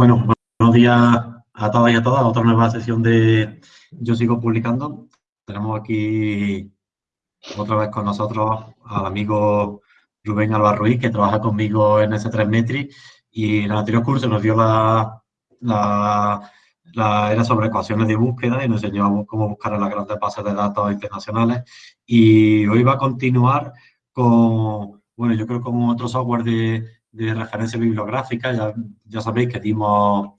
Bueno, buenos días a todas y a todas. Otra nueva sesión de Yo Sigo Publicando. Tenemos aquí otra vez con nosotros al amigo Rubén Alba Ruiz, que trabaja conmigo en S3 Metri y en el anterior curso nos dio la, la, era sobre ecuaciones de búsqueda y nos enseñó cómo buscar en las grandes bases de datos internacionales. Y hoy va a continuar con, bueno, yo creo con otro software de, de referencia bibliográfica. Ya, ya sabéis que dimos,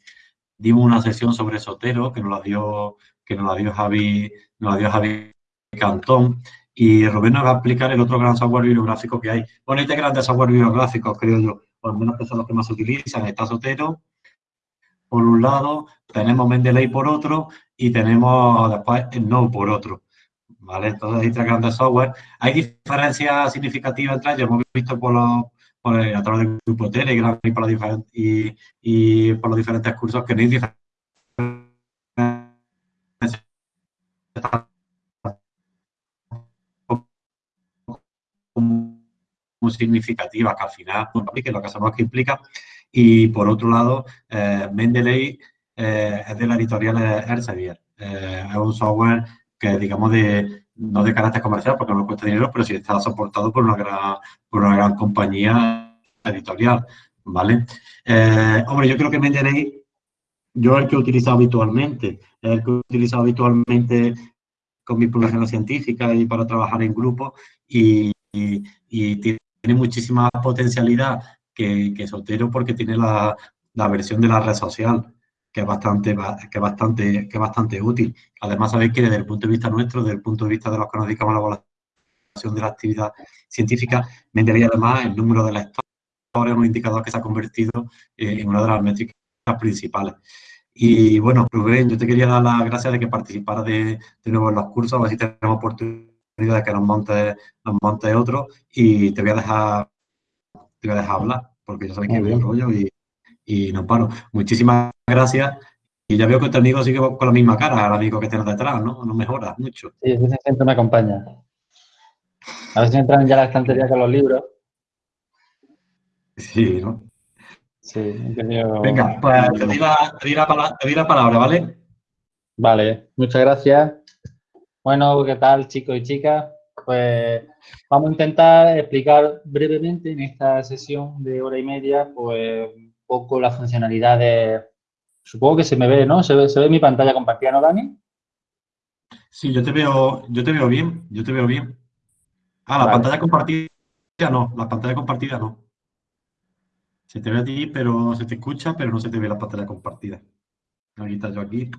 dimos una sesión sobre Sotero, que nos la dio, que nos la dio Javi, nos la dio Javi Cantón. Y Rubén nos va a explicar el otro gran software bibliográfico que hay. Bueno, este grandes software bibliográficos, creo yo, por lo menos que son que más se utilizan. Está Sotero, por un lado, tenemos Mendeley por otro, y tenemos después No por otro. ¿Vale? Entonces, hay tres grandes software. Hay diferencias significativas entre ellos, hemos visto por los, a través del grupo Telegram y por, los y, y por los diferentes cursos que diferencias muy significativas que al final que lo que sabemos que implica. Y por otro lado eh, Mendeley eh, es de la editorial Elsevier eh, es un software que digamos de no de carácter comercial porque no cuesta dinero, pero sí está soportado por una gran, por una gran compañía editorial, ¿vale? Eh, hombre, yo creo que Mendeley, yo el que he utilizado habitualmente, el que he utilizado habitualmente con mi publicación científica y para trabajar en grupo y, tiene muchísima potencialidad que, que Sotero porque tiene la, la versión de la red social que es bastante, que bastante, que bastante útil. Además, sabéis que desde el punto de vista nuestro, desde el punto de vista de los que nos dedicamos a la evaluación de la actividad científica, Mendeley además el número de lectores es un indicador que se ha convertido en una de las métricas principales. Y bueno, Rubén, yo te quería dar las gracias de que participara de, de nuevo en los cursos, a ver si tenemos oportunidad de que nos montes, nos monte otro y te voy a dejar, te voy a dejar hablar, porque ya sabéis que veo rollo y, y no paro. Muchísimas gracias. Y ya veo que tu amigo sigue con la misma cara, el amigo que tienes detrás, ¿no? No mejora mucho. Sí, ese siempre me acompaña. A ver si entran ya la estantería con los libros. Sí, ¿no? Sí, Venga, pues te di, la, palabra, ¿vale? Vale, muchas gracias. Bueno, ¿qué tal, chicos y chicas? Pues vamos a intentar explicar brevemente en esta sesión de hora y media, pues poco las funcionalidades Supongo que se me ve, ¿no? ¿Se ve, se ve mi pantalla compartida, ¿no, Dani? Sí, yo te veo, yo te veo bien, yo te veo bien. Ah, la pantalla compartida no, la pantalla compartida no. Se te ve a ti, pero se te escucha, pero no se te ve la pantalla compartida. Ahorita yo aquí.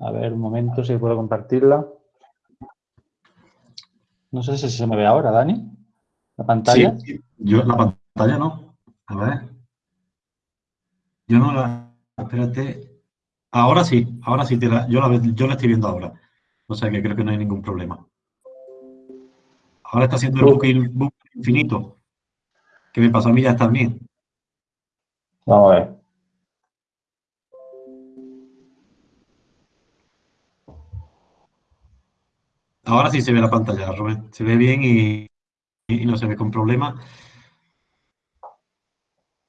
A ver, un momento, si puedo compartirla. No sé si se me ve ahora, Dani. ¿La pantalla? Sí, yo la pantalla no. A ver. Yo no la... Espérate. Ahora sí, ahora sí, te la, yo, la, yo la estoy viendo ahora. O sea que creo que no hay ningún problema. Ahora está haciendo el bucle, infinito. Que me pasó a mí ya también. Vamos a ver. Ahora sí se ve la pantalla, Rubén. Se ve bien y, y no se ve con problema.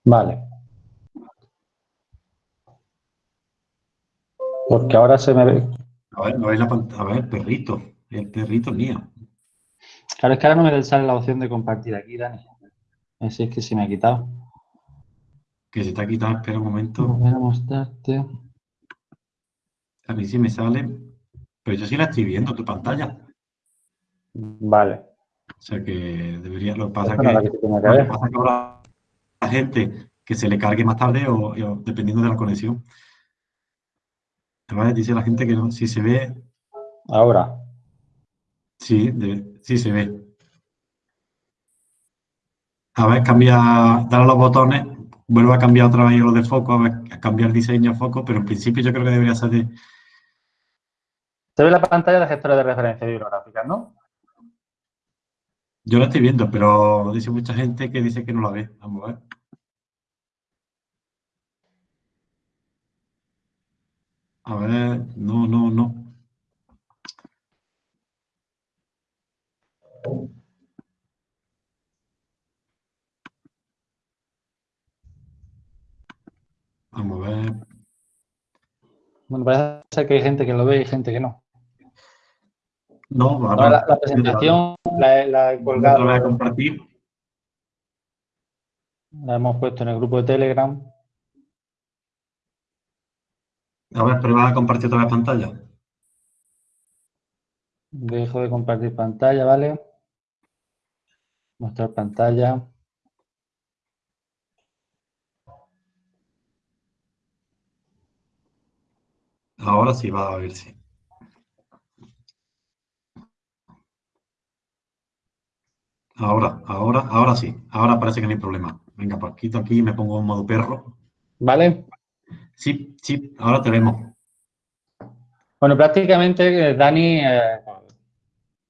Vale. Porque ahora se me ve. A ver, no la pantalla. A ver, perrito. El perrito mío. Claro, es que ahora no me sale la opción de compartir aquí, Dani. Así es que se me ha quitado. Que se te ha quitado, espera un momento. Voy a mostrarte. A mí sí me sale. Pero yo sí la estoy viendo, tu pantalla. Vale. O sea que debería. Lo que pasa, que, que, que, pasa que habrá gente que se le cargue más tarde o dependiendo de la conexión. Dice la gente que no, si se ve. Ahora. Sí, sí se ve. A ver, cambia, dale los botones, vuelvo a cambiar otra vez lo de foco, a ver, a cambiar el diseño de foco, pero en principio yo creo que debería ser de... Se ve la pantalla de gestora de referencia bibliográfica, ¿no? Yo la estoy viendo, pero dice mucha gente que dice que no la ve. Vamos a ver. A ver, no, no, no. Vamos a ver. Bueno, parece que hay gente que lo ve y gente que no. No, ahora, la, la presentación la, la he colgado. La compartir. La hemos puesto en el grupo de Telegram. A ver, pero vas a compartir otra vez pantalla. Dejo de compartir pantalla, ¿vale? Mostrar pantalla. Ahora sí va a abrirse. Ahora, ahora, ahora sí. Ahora parece que no hay problema. Venga, pues quito aquí y me pongo en modo perro. ¿Vale? Sí, sí, ahora te vemos. Bueno, prácticamente eh, Dani, eh,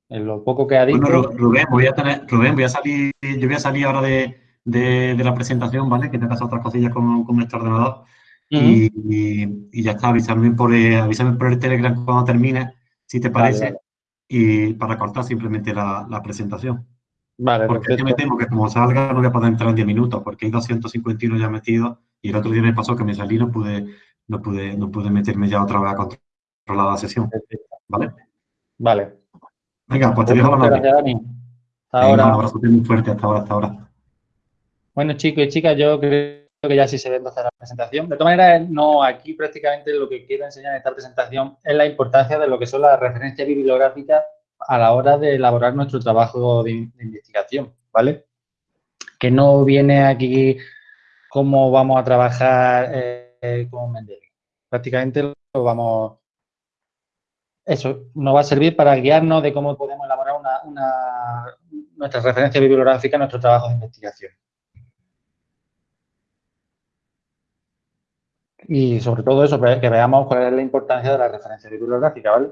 en lo poco que ha dicho... Bueno, Rubén, voy a tener, Rubén, voy a salir, yo voy a salir ahora de, de, la presentación, ¿vale? Que te pasado otras cosillas con, con este ordenador. y, ya está, avísame por, eh, avísame por el Telegram cuando termine, si te parece, y para cortar simplemente la, la presentación. Vale, porque yo me temo que como salga no voy a poder entrar en 10 minutos, porque hay 251 ya metidos y el otro día me pasó que me salí y no pude, no pude, no pude meterme ya otra vez a controlar la sesión. ¿Vale? Vale. Venga, pues te dejo la Gracias, Dani. Hasta ahora. Un abrazo muy fuerte hasta ahora, hasta ahora. Bueno, chicos y chicas, yo creo que ya sí se ve entonces la presentación. De todas maneras, no, aquí prácticamente lo que quiero enseñar en esta presentación es la importancia de lo que son las referencias bibliográficas a la hora de elaborar nuestro trabajo de, investigación, ¿vale? Que no viene aquí cómo vamos a trabajar eh, con Mendeley. Prácticamente lo vamos... Eso nos va a servir para guiarnos de cómo podemos elaborar una, nuestra referencia bibliográfica nuestro trabajo de investigación. Y sobre todo eso, pues, que veamos cuál es la importancia de la referencia bibliográfica, ¿vale?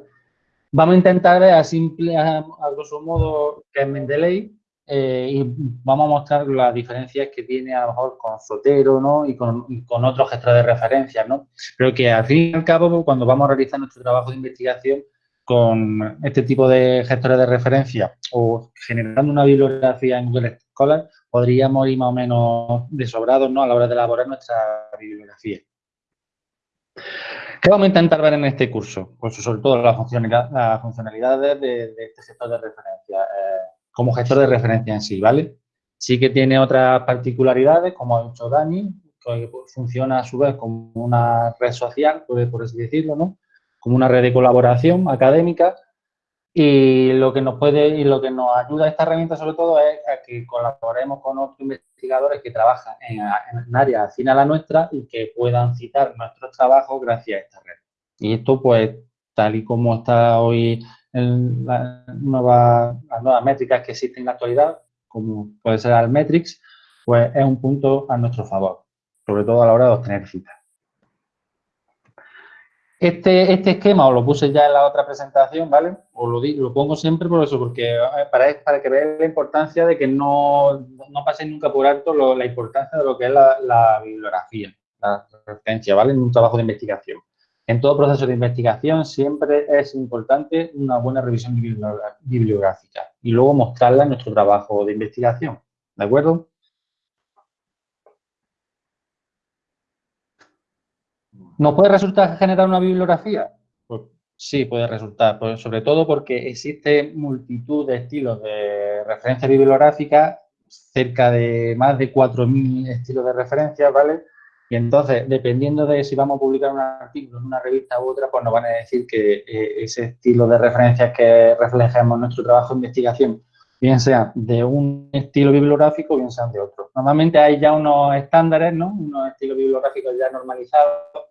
Vamos a intentar a, simple, a, grosso modo qué es Mendeley eh, y vamos a mostrar las diferencias que tiene a lo mejor con Sotero ¿no? y, con, otros gestores de referencia, ¿no? Pero que al fin y al cabo, cuando vamos a realizar nuestro trabajo de investigación con este tipo de gestores de referencia o generando una bibliografía en Google Scholar, podríamos ir más o menos desobrados ¿no? a la hora de elaborar nuestra bibliografía. ¿Qué vamos a intentar ver en este curso? Pues sobre todo las funcionalidades de, este gestor de referencia, eh, como gestor de referencia en sí, ¿vale? Sí que tiene otras particularidades, como ha dicho Dani, que funciona a su vez como una red social, por así decirlo, ¿no? Como una red de colaboración académica y lo que nos puede y lo que nos ayuda esta herramienta sobre todo es a que colaboremos con otros investigadores que trabajan en, áreas afín a la nuestra y que puedan citar nuestros trabajos gracias a esta red. Y esto pues tal y como está hoy en la nueva, las nuevas métricas que existen en la actualidad, como puede ser Almetrics, pues es un punto a nuestro favor, sobre todo a la hora de obtener citas. Este, este esquema os lo puse ya en la otra presentación, ¿vale? Os lo, lo pongo siempre por eso, porque eh, para, para que veáis la importancia de que no, no paséis nunca por alto la importancia de lo que es la, bibliografía, la referencia, ¿vale? En un trabajo de investigación. En todo proceso de investigación siempre es importante una buena revisión bibliográfica y luego mostrarla en nuestro trabajo de investigación, ¿de acuerdo? ¿Nos puede resultar generar una bibliografía? Pues sí, puede resultar, pues sobre todo porque existe multitud de estilos de referencia bibliográfica, cerca de más de 4.000 estilos de referencia, ¿vale? Y entonces, dependiendo de si vamos a publicar un artículo en una revista u otra, pues nos van a decir que eh, ese estilo de referencias que reflejemos en nuestro trabajo de investigación, bien sea de un estilo bibliográfico, bien sean de otro. Normalmente hay ya unos estándares, ¿no? Unos estilos bibliográficos ya normalizados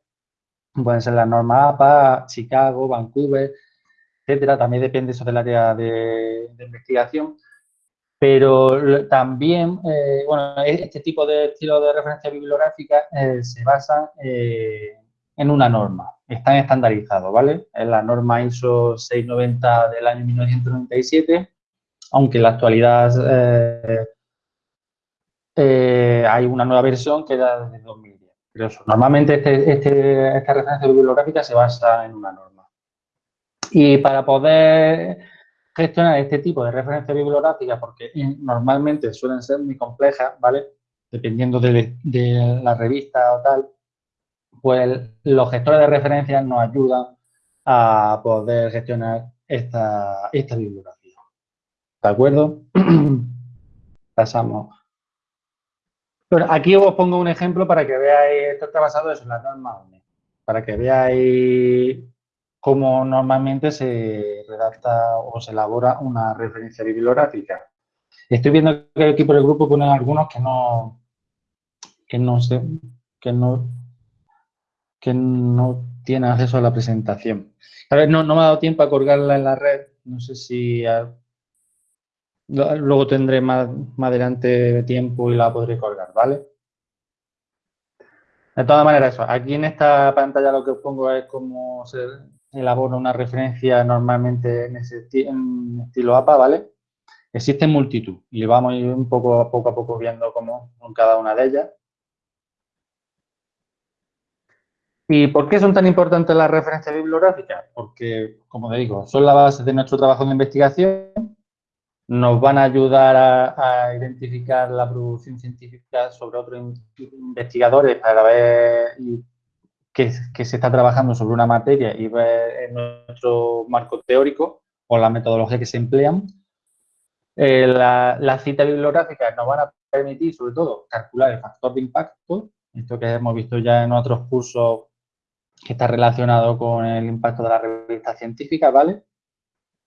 Pueden ser las normas APA, Chicago, Vancouver, etcétera. También depende eso del área de, investigación. Pero también, eh, bueno, este tipo de estilo de referencia bibliográfica eh, se basa eh, en una norma. Están estandarizados, ¿vale? Es la norma ISO 690 del año 1997, aunque en la actualidad hay una nueva versión que da desde 2000 normalmente este, este, esta referencia bibliográfica se basa en una norma. Y para poder gestionar este tipo de referencia bibliográfica, porque normalmente suelen ser muy complejas, ¿vale? Dependiendo de, la revista o tal, pues los gestores de referencias nos ayudan a poder gestionar esta, esta bibliografía. ¿De acuerdo? Pasamos. Bueno, aquí os pongo un ejemplo para que veáis, esto está basado en la norma ONE, para que veáis cómo normalmente se redacta o se elabora una referencia bibliográfica. Estoy viendo que aquí por el grupo ponen algunos que no, que no sé, que no, que no tienen acceso a la presentación. A ver, no, no me ha dado tiempo a colgarla en la red. No sé si luego tendré más, más adelante tiempo y la podré colgar, ¿vale? De todas maneras, eso. Aquí en esta pantalla lo que os pongo es cómo se elabora una referencia normalmente en, ese, en estilo APA, ¿vale? Existen multitud y vamos a ir un poco, poco a poco viendo cómo con cada una de ellas. ¿Y por qué son tan importantes las referencias bibliográficas? Porque, como te digo, son la base de nuestro trabajo de investigación, nos van a ayudar a, identificar la producción científica sobre otros investigadores para ver que, se está trabajando sobre una materia y ver nuestro marco teórico o la metodología que se emplean. Eh, las citas bibliográficas nos van a permitir, sobre todo, calcular el factor de impacto, esto que hemos visto ya en otros cursos que está relacionado con el impacto de la revista científica, ¿vale?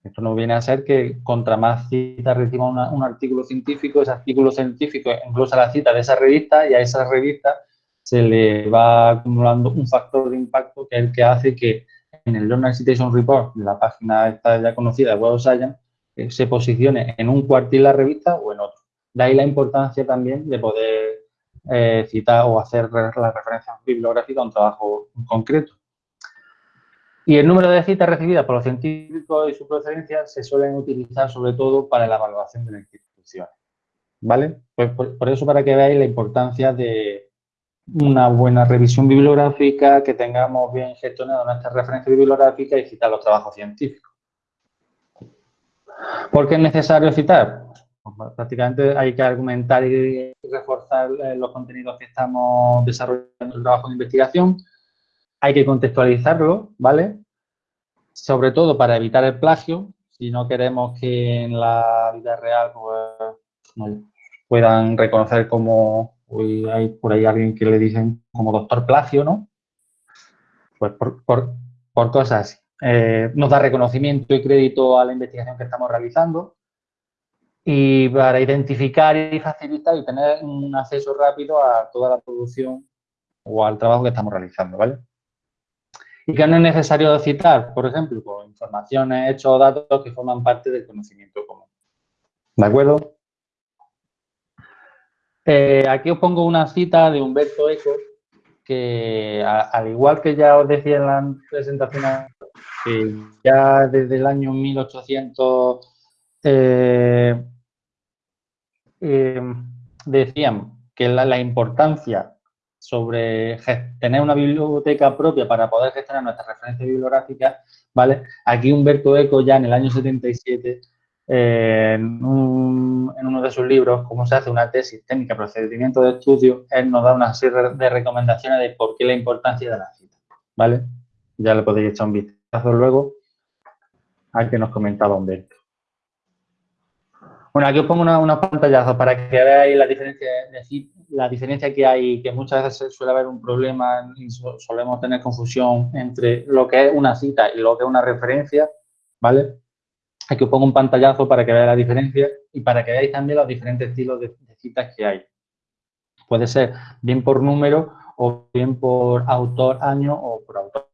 Esto nos viene a ser que contra más citas reciba un artículo científico, ese artículo científico englosa la cita de esa revista y a esa revista se le va acumulando un factor de impacto que es el que hace que en el Journal Citation Report, la página esta ya conocida de Web of Science, eh, se posicione en un cuartil la revista o en otro. De ahí la importancia también de poder eh, citar o hacer la referencia bibliográfica a un trabajo concreto. Y el número de citas recibidas por los científicos y su procedencia se suelen utilizar sobre todo para la evaluación de las instituciones. ¿Vale? Pues por, eso para que veáis la importancia de una buena revisión bibliográfica, que tengamos bien gestionado nuestras referencias bibliográficas y citar los trabajos científicos. ¿Por qué es necesario citar? Pues prácticamente hay que argumentar y reforzar eh, los contenidos que estamos desarrollando en el trabajo de investigación. Hay que contextualizarlo, ¿vale? Sobre todo para evitar el plagio. Si no queremos que en la vida real pues, puedan reconocer como hoy hay por ahí alguien que le dicen como doctor plagio, ¿no? Pues por, por, cosas eh, nos da reconocimiento y crédito a la investigación que estamos realizando y para identificar y facilitar y tener un acceso rápido a toda la producción o al trabajo que estamos realizando, ¿vale? Y que no es necesario citar, por ejemplo, con informaciones, hechos o datos que forman parte del conocimiento común. ¿De acuerdo? Eh, aquí os pongo una cita de Humberto Eco, que al igual que ya os decía en la presentación, que ya desde el año 1800 eh, eh, decían que la, importancia sobre tener una biblioteca propia para poder gestionar nuestras referencias bibliográficas, ¿vale? Aquí Humberto Eco ya en el año 77, eh, en, uno de sus libros, cómo se hace una tesis técnica, procedimiento de estudio, él nos da una serie de recomendaciones de por qué la importancia de la cita, ¿vale? Ya le podéis echar un vistazo luego al que nos comentaba Humberto. Bueno, aquí os pongo unos una pantallazos para que veáis la diferencia, la diferencia que hay, que muchas veces suele haber un problema y solemos tener confusión entre lo que es una cita y lo que es una referencia, ¿vale? Aquí os pongo un pantallazo para que veáis la diferencia y para que veáis también los diferentes estilos de, citas que hay. Puede ser bien por número o bien por autor, año o por autor,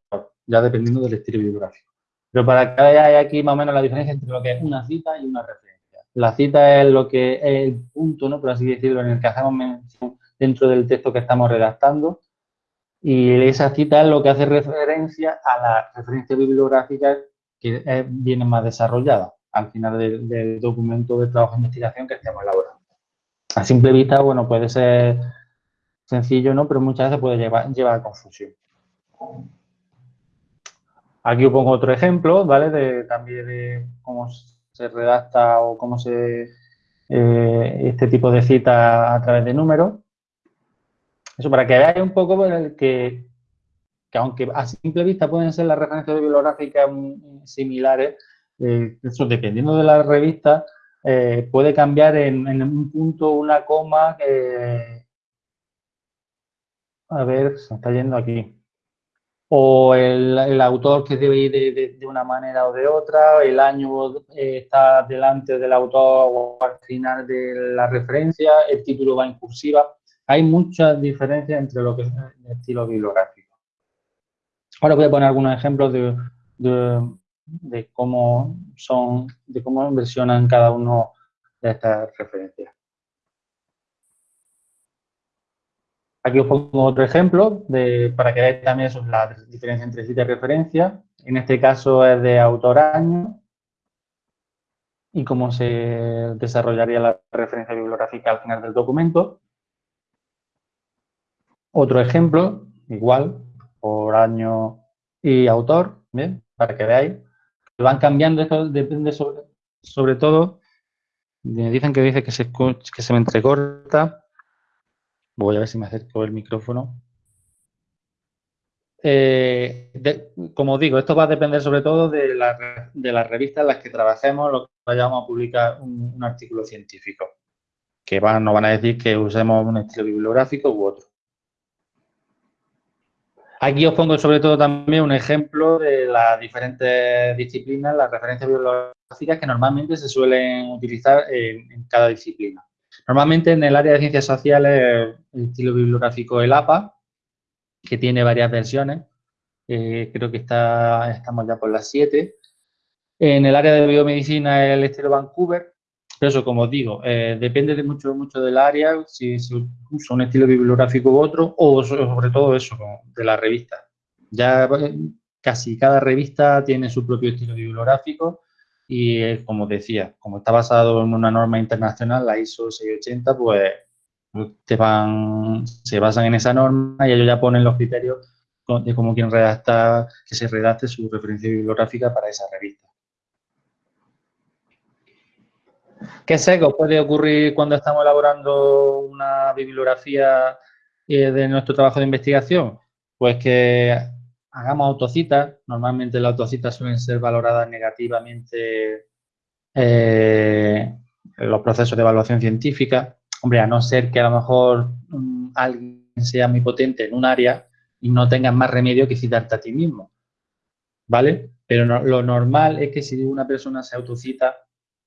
ya dependiendo del estilo bibliográfico. Pero para que veáis aquí más o menos la diferencia entre lo que es una cita y una referencia. La cita es lo que el punto, ¿no? por así decirlo, en el que hacemos mención dentro del texto que estamos redactando. Y esa cita es lo que hace referencia a la referencia bibliográfica que viene más desarrollada al final del, documento de trabajo de investigación que estemos elaborando. A simple vista, bueno, puede ser sencillo, ¿no? Pero muchas veces puede llevar, llevar a confusión. Aquí os pongo otro ejemplo, ¿vale? De, también cómo se redacta o cómo se eh, este tipo de cita a través de números. Eso para que veáis un poco que que aunque a simple vista pueden ser las referencias bibliográficas similares, eh, eso dependiendo de la revista, eh, puede cambiar en, un punto, una coma, a ver, se está yendo aquí. O el, autor que debe ir de, una manera o de otra, el año eh, está delante del autor o al final de la referencia, el título va en cursiva. Hay muchas diferencias entre lo que es el estilo bibliográfico. Ahora voy a poner algunos ejemplos de, de cómo son, de cómo versionan cada uno de estas referencias. Aquí os pongo otro ejemplo de, para que veáis también la diferencia entre cita y referencia. En este caso es de autor año y cómo se desarrollaría la referencia bibliográfica al final del documento. Otro ejemplo, igual, por año y autor. Para que veáis. Van cambiando, esto depende sobre, sobre todo, me dicen que dice que se, que se me entrecorta, Voy a ver si me acerco el micrófono. Eh, como digo, esto va a depender sobre todo de, la, de las revistas en las que trabajemos, lo que vayamos a publicar un, artículo científico, que van, no van a decir que usemos un estilo bibliográfico u otro. Aquí os pongo sobre todo también un ejemplo de las diferentes disciplinas, las referencias bibliográficas que normalmente se suelen utilizar en cada disciplina. Normalmente en el área de ciencias sociales, el estilo bibliográfico el APA, que tiene varias versiones, eh, creo que está, estamos ya por las 7. En el área de biomedicina el estilo Vancouver, pero eso, como os digo, eh, depende de mucho, mucho del área, si se usa un estilo bibliográfico u otro, o sobre todo eso, de la revista. Ya eh, casi cada revista tiene su propio estilo bibliográfico y como decía, como está basado en una norma internacional, la ISO 680, pues te van, se basan en esa norma y ellos ya ponen los criterios de cómo quieren redactar, que se redacte su referencia bibliográfica para esa revista. ¿Qué seco puede ocurrir cuando estamos elaborando una bibliografía eh, de nuestro trabajo de investigación? Pues que hagamos autocitas. Normalmente las autocitas suelen ser valoradas negativamente eh, los procesos de evaluación científica. Hombre, a no ser que a lo mejor mm, alguien sea muy potente en un área y no tengas más remedio que citarte a ti mismo. ¿Vale? Pero lo normal es que si una persona se autocita,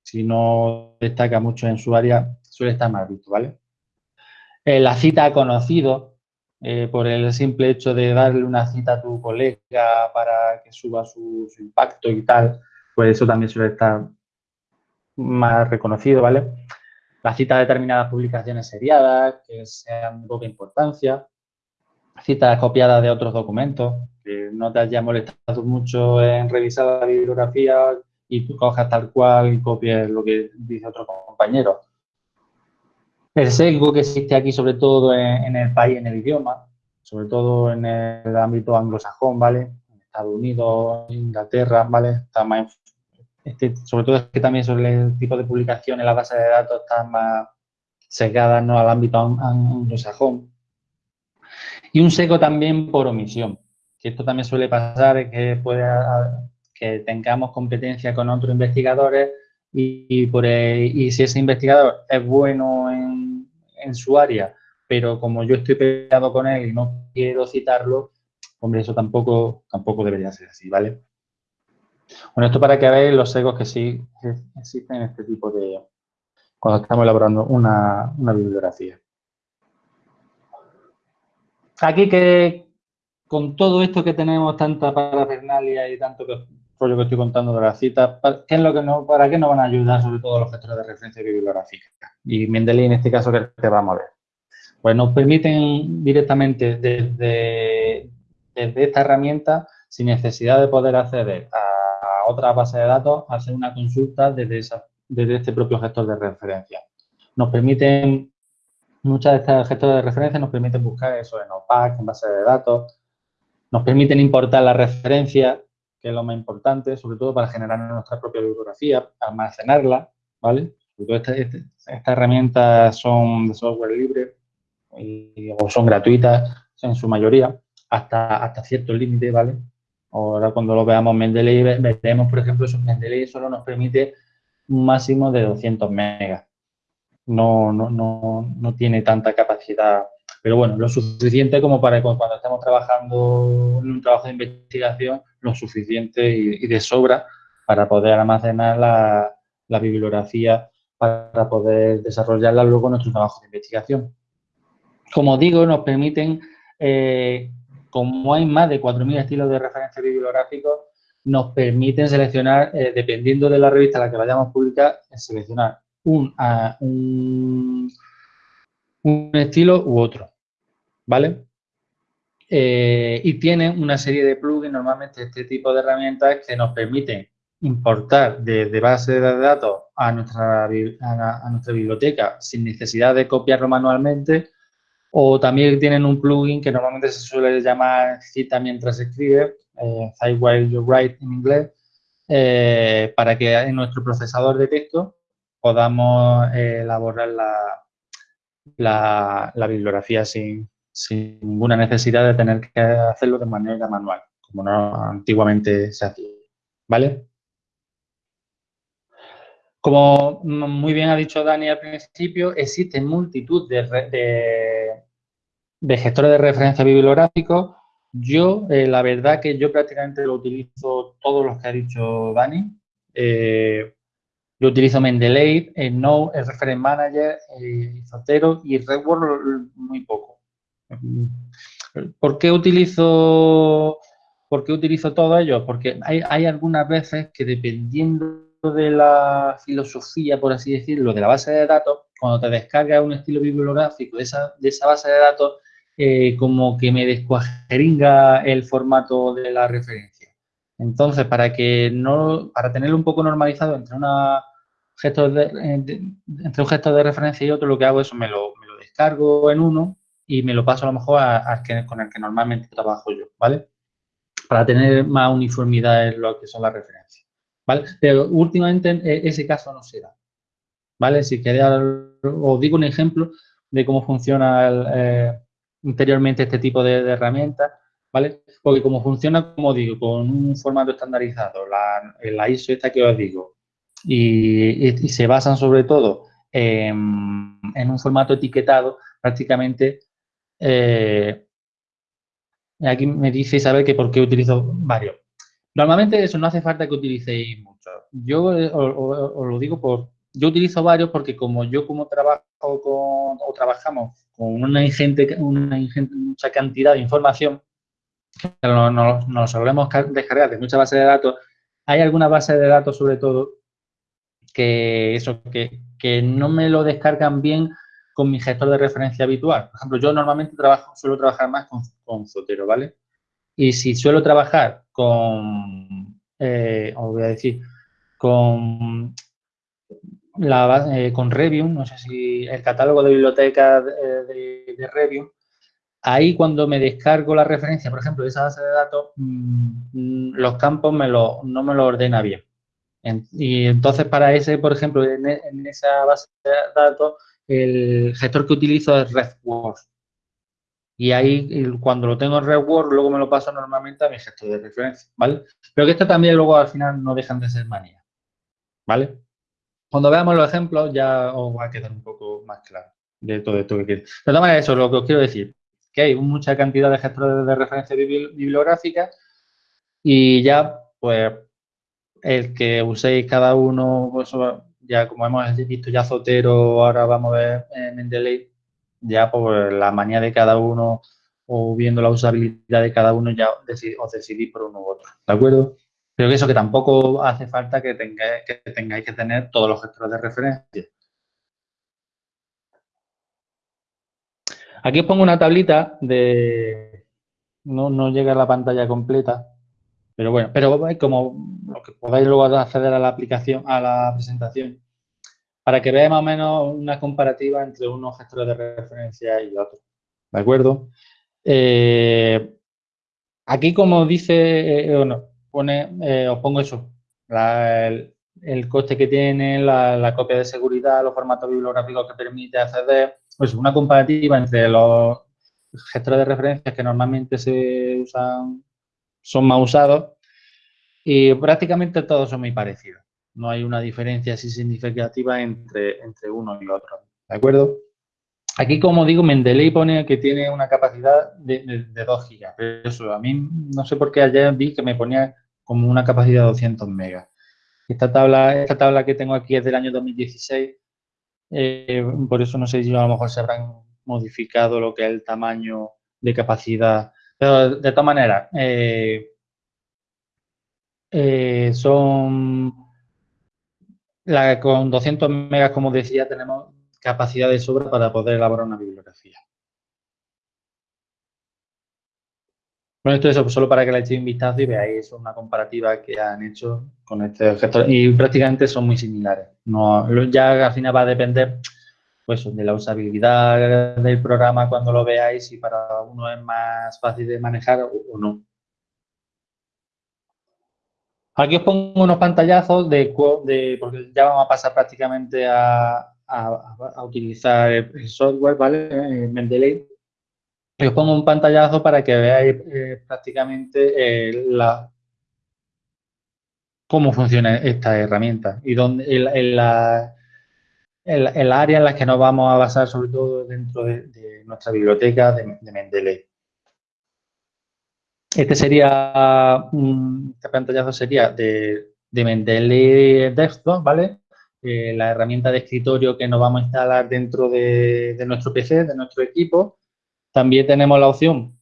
si no destaca mucho en su área, suele estar mal visto, ¿vale? Eh, la cita a conocido, eh, por el simple hecho de darle una cita a tu colega para que suba su, impacto y tal, pues eso también suele estar más reconocido, ¿vale? La cita a determinadas publicaciones seriadas, que sean de poca importancia, citas copiadas de otros documentos, que no te haya molestado mucho en revisar la bibliografía y tú cojas tal cual y copies lo que dice otro compañero el sesgo que existe aquí, sobre todo en, el país, en el idioma, sobre todo en el ámbito anglosajón, ¿vale? En Estados Unidos, Inglaterra, ¿vale? Está más, este, sobre todo es que también sobre el tipo de publicaciones, la base de datos están más sesgadas ¿no? al ámbito anglosajón. Y un seco también por omisión, que esto también suele pasar, que puede que tengamos competencia con otros investigadores y, por, y si ese investigador es bueno en, en, su área, pero como yo estoy peleado con él y no quiero citarlo, hombre, eso tampoco, tampoco debería ser así, ¿vale? Bueno, esto para que veáis los sesgos que sí existen en este tipo de... cuando estamos elaborando una, una bibliografía. Aquí que con todo esto que tenemos, tanta parafernalia y tanto que lo que estoy contando de las citas, ¿qué es lo que no, ¿para qué nos van a ayudar sobre todo los gestores de referencia bibliográfica? Y Mendeley en este caso que vamos a ver. Pues nos permiten directamente desde, desde esta herramienta, sin necesidad de poder acceder a otra base de datos, hacer una consulta desde, desde este propio gestor de referencia. Nos permiten, muchas de estas gestores de referencia nos permiten buscar eso en OPAC, en base de datos, nos permiten importar la referencia que es lo más importante, sobre todo para generar nuestra propia bibliografía, almacenarla, ¿vale? Estas este, herramientas son de software libre o son gratuitas en su mayoría. hasta, hasta cierto límite, ¿vale? Ahora cuando lo veamos Mendeley, veremos, por ejemplo, eso Mendeley solo nos permite un máximo de 200 megas. No, no, no, no tiene tanta capacidad, pero bueno, lo suficiente como para cuando estemos trabajando en un trabajo de investigación, lo suficiente y, de sobra para poder almacenar la, bibliografía para poder desarrollarla luego en nuestro trabajo de investigación. Como digo, nos permiten, eh, como hay más de 4.000 estilos de referencia bibliográficos, nos permiten seleccionar, eh, dependiendo de la revista a la que vayamos a publicar, seleccionar un, un, estilo u otro, ¿vale? Eh, y tienen una serie de plugins, normalmente este tipo de herramientas que nos permiten importar desde base de datos a nuestra, a, nuestra biblioteca sin necesidad de copiarlo manualmente o también tienen un plugin que normalmente se suele llamar cita mientras escribe, eh, while you write en inglés, eh, para que en nuestro procesador de texto podamos eh, elaborar la, la, bibliografía sin, sin, ninguna necesidad de tener que hacerlo de manera manual, como no antiguamente se hacía. ¿Vale? Como muy bien ha dicho Dani al principio, existen multitud de, de, gestores de referencia bibliográficos. Yo, eh, la verdad que yo prácticamente lo utilizo todos los que ha dicho Dani. Eh, yo utilizo Mendeley, el No, el Reference Manager, Zotero y RedWord muy poco. ¿Por qué utilizo, por qué utilizo todo ello? Porque hay, algunas veces que dependiendo de la filosofía, por así decirlo, de la base de datos, cuando te descargas un estilo bibliográfico de esa, de esa base de datos, eh, como que me descuajeringa el formato de la referencia. Entonces, para que no, para tenerlo un poco normalizado entre una gestos de, eh, entre un gesto de referencia y otro, lo que hago es me me lo descargo en uno y me lo paso a lo mejor a, que, con el que normalmente trabajo yo, ¿vale? Para tener más uniformidad en lo que son las referencias. ¿vale? Pero últimamente eh, ese caso no se da, ¿vale? Si queréis, os digo un ejemplo de cómo funciona eh, interiormente este tipo de, herramientas, ¿vale? Porque como funciona, como digo, con un formato estandarizado, la ISO esta que os digo, y, se basan sobre todo en, un formato etiquetado, prácticamente eh, aquí me dice Isabel que por qué utilizo varios. Normalmente eso no hace falta que utilicéis mucho. Yo eh, os, lo digo por... Yo utilizo varios porque como yo como trabajo con, o trabajamos con una ingente, una ingente, mucha cantidad de información, nos, nos, solemos descargar de muchas bases de datos, hay algunas bases de datos sobre todo que eso, que, que no me lo descargan bien con mi gestor de referencia habitual. Por ejemplo, yo normalmente trabajo, suelo trabajar más con, Zotero, ¿vale? Y si suelo trabajar con, eh, os voy a decir, con, la, eh, Revium, no sé si el catálogo de bibliotecas de, de, Revium, ahí cuando me descargo la referencia, por ejemplo, de esa base de datos, mm, los campos me lo, no me lo ordena bien. y entonces para ese, por ejemplo, en, esa base de datos, el gestor que utilizo es RedWords. Y ahí, cuando lo tengo en RedWord, luego me lo paso normalmente a mi gestor de referencia, ¿vale? Pero que esto también luego al final no dejan de ser manía, ¿vale? Cuando veamos los ejemplos ya os va a quedar un poco más claro de todo esto que quiero. De todas maneras, eso es lo que os quiero decir, que hay mucha cantidad de gestores de referencia bibliográfica y ya, pues, el que uséis cada uno, pues, ya como hemos visto ya Zotero, ahora vamos a ver Mendeley, ya por la manía de cada uno o viendo la usabilidad de cada uno ya os decidís por uno u otro, ¿de acuerdo? Pero que eso que tampoco hace falta que tengáis que, tengáis que tener todos los gestores de referencia. Aquí os pongo una tablita de... No llega a la pantalla completa, pero bueno, pero como lo que podáis luego acceder a la aplicación, a la presentación, para que veáis más o menos una comparativa entre unos gestores de referencia y otros. ¿De acuerdo? Eh, aquí, como dice, eh, bueno, pone, eh, os pongo eso, el, coste que tiene, la, copia de seguridad, los formatos bibliográficos que permite acceder, pues una comparativa entre los, gestores de referencias que normalmente se usan, son más usados y prácticamente todos son muy parecidos. No hay una diferencia así significativa entre, entre uno y otro. ¿De acuerdo? Aquí, como digo, Mendeley pone que tiene una capacidad de, 2 gigas. Eso, a mí no sé por qué ayer vi que me ponía como una capacidad de 200 megas. Esta tabla, esta tabla que tengo aquí es del año 2016. Eh, por eso no sé si a lo mejor se habrán modificado lo que es el tamaño de capacidad. Pero de todas maneras, eh, eh, son con 200 megas, como decía, tenemos capacidad de sobra para poder elaborar una bibliografía. Bueno, esto es solo para que le echéis un vistazo y veáis una comparativa que han hecho con este gestor y prácticamente son muy similares. No, ya al final va a depender pues, de la usabilidad del programa cuando lo veáis y para uno es más fácil de manejar o no. Aquí os pongo unos pantallazos de, porque ya vamos a pasar prácticamente a, utilizar el software, ¿vale? Eh, Mendeley. Y os pongo un pantallazo para que veáis eh, prácticamente eh, la, cómo funciona esta herramienta y dónde, en, la, el, área en la que nos vamos a basar sobre todo dentro de, nuestra biblioteca de, de Mendeley. Este sería, este pantallazo sería de, de Mendeley Desktop, ¿vale? Eh, la herramienta de escritorio que nos vamos a instalar dentro de, nuestro PC, de nuestro equipo. También tenemos la opción,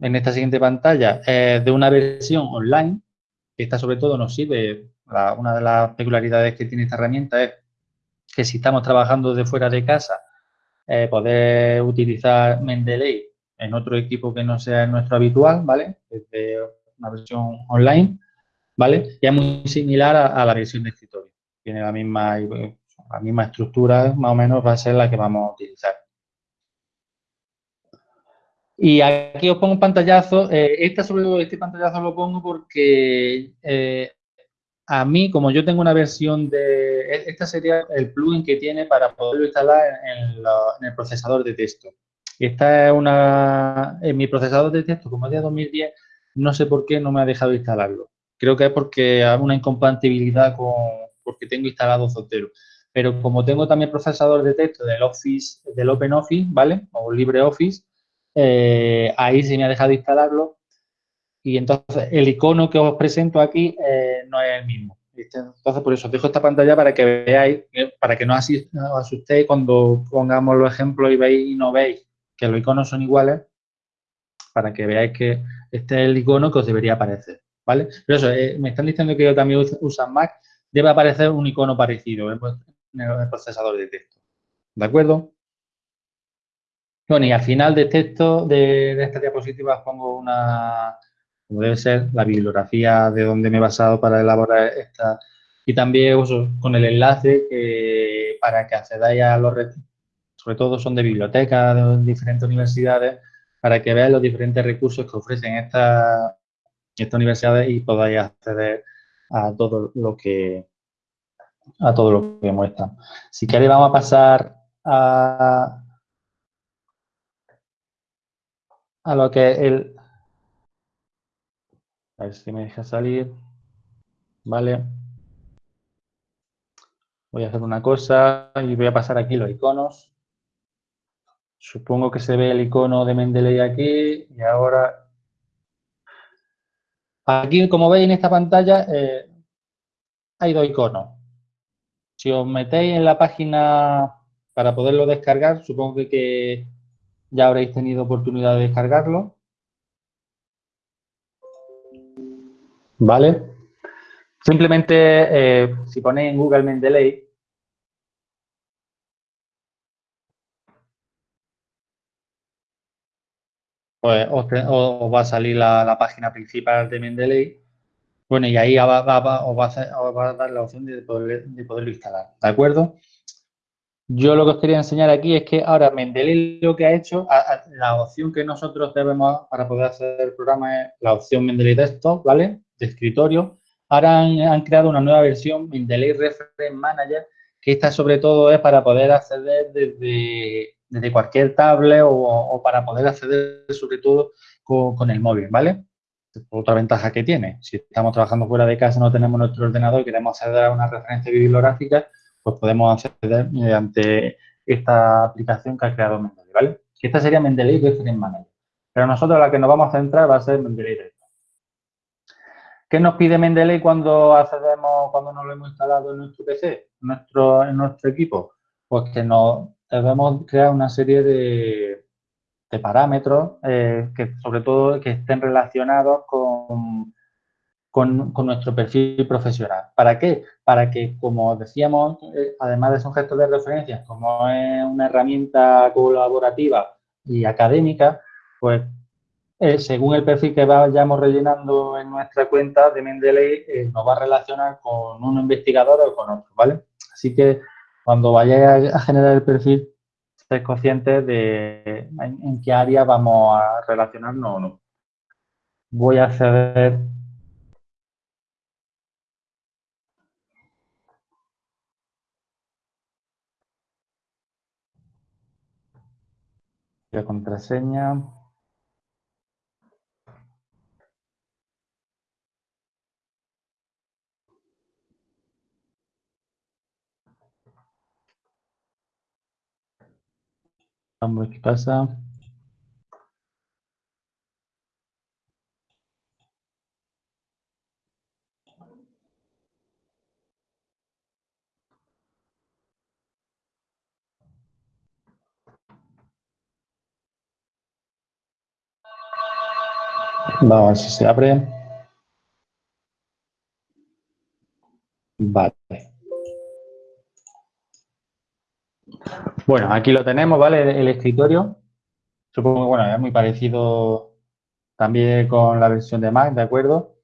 en esta siguiente pantalla, eh, de una versión online. Esta sobre todo nos sirve, una de las peculiaridades que tiene esta herramienta es que si estamos trabajando de fuera de casa, eh, poder utilizar Mendeley en otro equipo que no sea nuestro habitual, ¿vale? Desde una versión online, ¿vale? Y es muy similar a, la versión de escritorio. Tiene la misma, la misma estructura, más o menos va a ser la que vamos a utilizar. Y aquí os pongo un pantallazo. Eh, este pantallazo lo pongo porque eh, a mí, como yo tengo una versión de... E, esta sería el plugin que tiene para poderlo instalar en el procesador de texto. Esta es una, en mi procesador de texto, como es de 2010, no sé por qué no me ha dejado instalarlo. Creo que es porque hay una incompatibilidad con, porque tengo instalado Zotero. Pero como tengo también procesador de texto del Office, del OpenOffice, ¿vale? O LibreOffice, eh, ahí sí me ha dejado instalarlo. Y entonces el icono que os presento aquí eh, no es el mismo. Entonces, por eso os dejo esta pantalla para que veáis, para que no os asustéis cuando pongamos los ejemplos y veis y no veis que los iconos son iguales para que veáis que este es el icono que os debería aparecer, ¿vale? Pero eso, eh, me están diciendo que yo también usan Mac, debe aparecer un icono parecido en el procesador de texto, ¿de acuerdo? Bueno, y al final de texto de, esta diapositiva pongo una, como debe ser, la bibliografía de donde me he basado para elaborar esta, y también uso con el enlace para que accedáis a los, sobre todo son de bibliotecas de diferentes universidades, para que veáis los diferentes recursos que ofrecen estas universidades y podáis acceder a todo lo que a todo lo que muestran. Si queréis vamos a pasar a, a lo que el... A ver si me deja salir. Vale. Voy a hacer una cosa y voy a pasar aquí los iconos. Supongo que se ve el icono de Mendeley aquí y ahora... Aquí, como veis en esta pantalla, eh, hay dos iconos. Si os metéis en la página para poderlo descargar, supongo que, ya habréis tenido oportunidad de descargarlo. ¿Vale? Simplemente, eh, si ponéis en Google Mendeley, pues os, va a salir la, página principal de Mendeley. Bueno, y ahí va, os, va a dar la opción de, poderlo instalar, ¿de acuerdo? Yo lo que os quería enseñar aquí es que ahora Mendeley lo que ha hecho, la opción que nosotros debemos para poder hacer el programa es la opción Mendeley Desktop, ¿vale? De escritorio. Ahora han, creado una nueva versión, Mendeley Reference Manager, que esta sobre todo es para poder acceder desde desde cualquier tablet o, para poder acceder sobre todo con, el móvil, ¿vale? Otra ventaja que tiene, si estamos trabajando fuera de casa, no tenemos nuestro ordenador y queremos acceder a una referencia bibliográfica, pues podemos acceder mediante esta aplicación que ha creado Mendeley, ¿vale? Esta sería Mendeley Reference Manager. Pero nosotros la que nos vamos a centrar va a ser Mendeley ¿Qué nos pide Mendeley cuando accedemos, cuando nos lo hemos instalado en nuestro PC, en nuestro equipo? Pues que nos debemos crear una serie de, parámetros eh, que sobre todo que estén relacionados con, nuestro perfil profesional. ¿Para qué? Para que, como decíamos, eh, además de ser un gesto de referencia, como es una herramienta colaborativa y académica, pues eh, según el perfil que vayamos rellenando en nuestra cuenta de Mendeley, nos va a relacionar con un investigador o con otro, ¿vale? Así que cuando vayáis a generar el perfil, ser conscientes de en, qué área vamos a relacionarnos o no. Voy a acceder la contraseña. Vamos a ver qué pasa. Vamos a ver si se abre. Vale. Bueno, aquí lo tenemos, ¿vale? El, escritorio. Supongo que, bueno, es muy parecido también con la versión de Mac, ¿de acuerdo?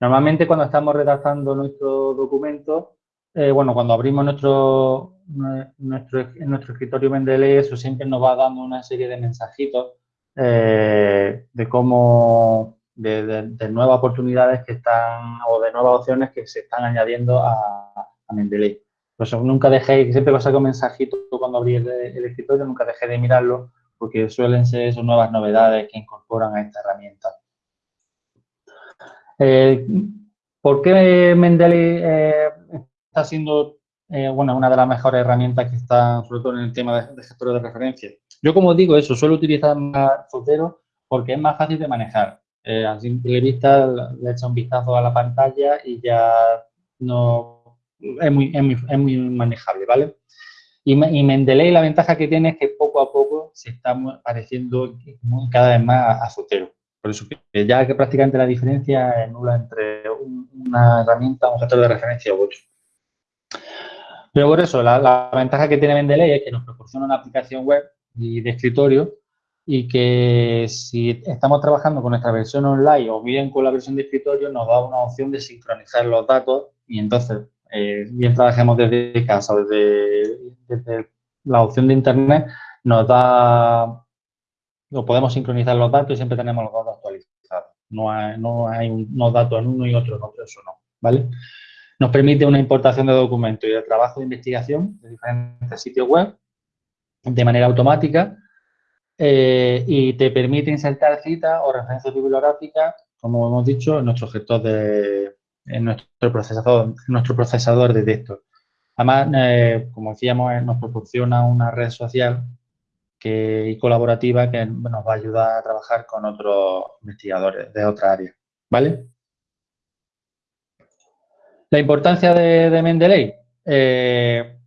Normalmente cuando estamos redactando nuestro documento, eh, bueno, cuando abrimos nuestro, nuestro, escritorio Mendeley, eso siempre nos va dando una serie de mensajitos eh, de cómo, de, nuevas oportunidades que están, o de nuevas opciones que se están añadiendo a, a Mendeley. Pues nunca dejé, siempre que saco un mensajito cuando abrí el, escritorio, nunca dejé de mirarlo porque suelen ser esas nuevas novedades que incorporan a esta herramienta. Eh, ¿Por qué Mendeley eh, está siendo eh, bueno, una de las mejores herramientas que está, sobre todo en el tema de, gestores de referencia? Yo, como digo, eso, suelo utilizar más Zotero porque es más fácil de manejar. a simple vista le echa un vistazo a la pantalla y ya no es muy, es muy, manejable, ¿vale? Y, y, Mendeley la ventaja que tiene es que poco a poco se está pareciendo cada vez más a Zotero. Por eso que ya que prácticamente la diferencia es nula entre una herramienta, un gestor de referencia u otro. Pero por eso, la, ventaja que tiene Mendeley es que nos proporciona una aplicación web y de escritorio y que si estamos trabajando con nuestra versión online o bien con la versión de escritorio, nos da una opción de sincronizar los datos y entonces eh, bien trabajemos desde casa desde, la opción de Internet, nos da, lo podemos sincronizar los datos y siempre tenemos los datos actualizados. No hay, no hay unos datos en uno y otro en otro, eso no, ¿vale? Nos permite una importación de documentos y de trabajo de investigación de diferentes sitios web de manera automática eh, y te permite insertar citas o referencias bibliográficas, como hemos dicho, en nuestro gestor de, en nuestro procesador, nuestro procesador de texto. Además, eh, como decíamos, eh, nos proporciona una red social que, y colaborativa que nos va a ayudar a trabajar con otros investigadores de otra área. ¿Vale? La importancia de, Mendeley. Eh,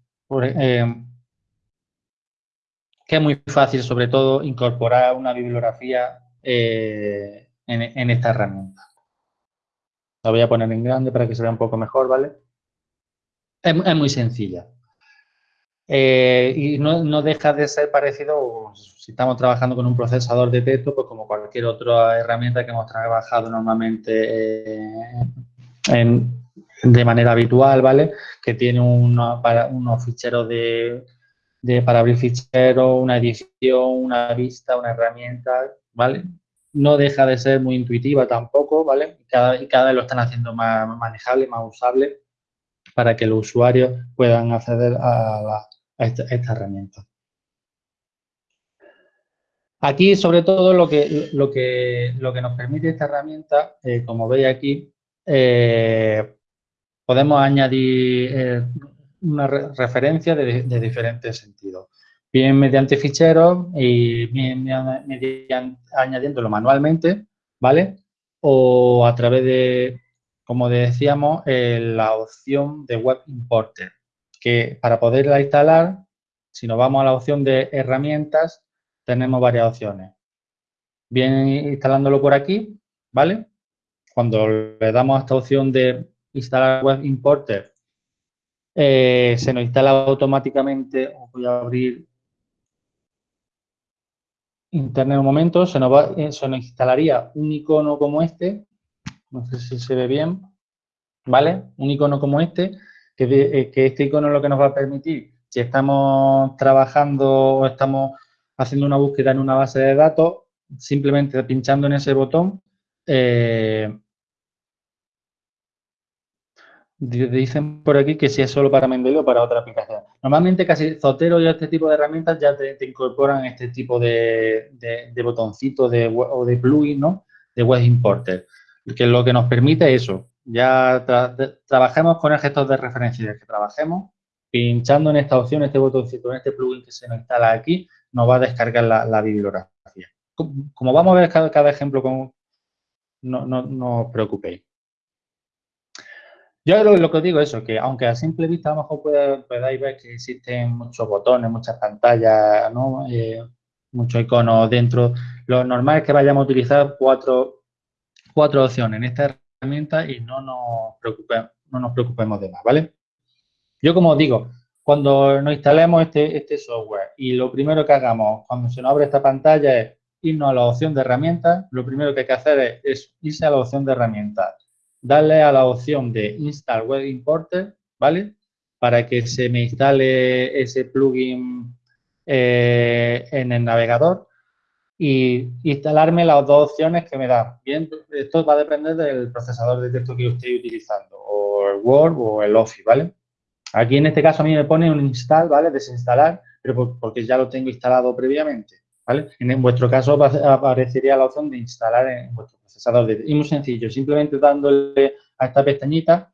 que es muy fácil, sobre todo, incorporar una bibliografía en esta herramienta. La voy a poner en grande para que se vea un poco mejor, ¿vale? Es, muy sencilla. Eh, y no, deja de ser parecido, si estamos trabajando con un procesador de texto, pues como cualquier otra herramienta que hemos trabajado normalmente eh, de manera habitual, ¿vale? Que tiene unos ficheros de, de, para abrir ficheros, una edición, una vista, una herramienta, ¿vale? No deja de ser muy intuitiva tampoco, ¿vale? Y cada, vez lo están haciendo más manejable, más usable para que los usuarios puedan acceder a, esta, herramienta. Aquí, sobre todo, lo que, lo que, lo que nos permite esta herramienta, eh, como veis aquí, eh, podemos añadir eh, una referencia de, diferentes sentidos. Bien mediante ficheros y bien, añadiéndolo manualmente, ¿vale? O a través de, como decíamos, la opción de Web Importer, que para poderla instalar, si nos vamos a la opción de herramientas, tenemos varias opciones. Bien instalándolo por aquí, ¿vale? Cuando le damos a esta opción de instalar Web Importer, eh, se nos instala automáticamente, voy a abrir Internet un momento, se nos, va, eh, se nos instalaría un icono como este, no sé si se ve bien, ¿vale? Un icono como este, que, eh, que este icono es lo que nos va a permitir, si estamos trabajando o estamos haciendo una búsqueda en una base de datos, simplemente pinchando en ese botón, eh, dicen por aquí que si es solo para Mendeley o para otra aplicación. Normalmente casi Zotero y este tipo de herramientas ya te, incorporan este tipo de, de, botoncito de, o de plugin, ¿no? De Web Importer, que lo que nos permite eso. Ya trabajemos con el gestor de referencia que trabajemos, pinchando en esta opción, este botoncito, en este plugin que se nos instala aquí, nos va a descargar la, bibliografía. Como vamos a ver cada, ejemplo, no, no, os preocupéis. Yo lo, que os digo es eso, que aunque a simple vista a lo mejor podáis ver que existen muchos botones, muchas pantallas, ¿no? Eh, muchos iconos dentro, lo normal es que vayamos a utilizar cuatro, cuatro opciones en esta herramienta y no nos, preocupemos, no nos preocupemos de más, ¿vale? Yo como os digo, cuando nos instalemos este, este software y lo primero que hagamos cuando se nos abre esta pantalla es irnos a la opción de herramientas, lo primero que hay que hacer es, irse a la opción de herramientas, darle a la opción de Install Web Importer, ¿vale? Para que se me instale ese plugin eh, en el navegador y instalarme las dos opciones que me dan. Bien, esto va a depender del procesador de texto que yo esté utilizando, o el Word o el Office, ¿vale? Aquí en este caso a mí me pone un install, ¿vale? Desinstalar, pero porque ya lo tengo instalado previamente, ¿vale? En, vuestro caso aparecería la opción de instalar en vuestro procesador. Y muy sencillo, simplemente dándole a esta pestañita,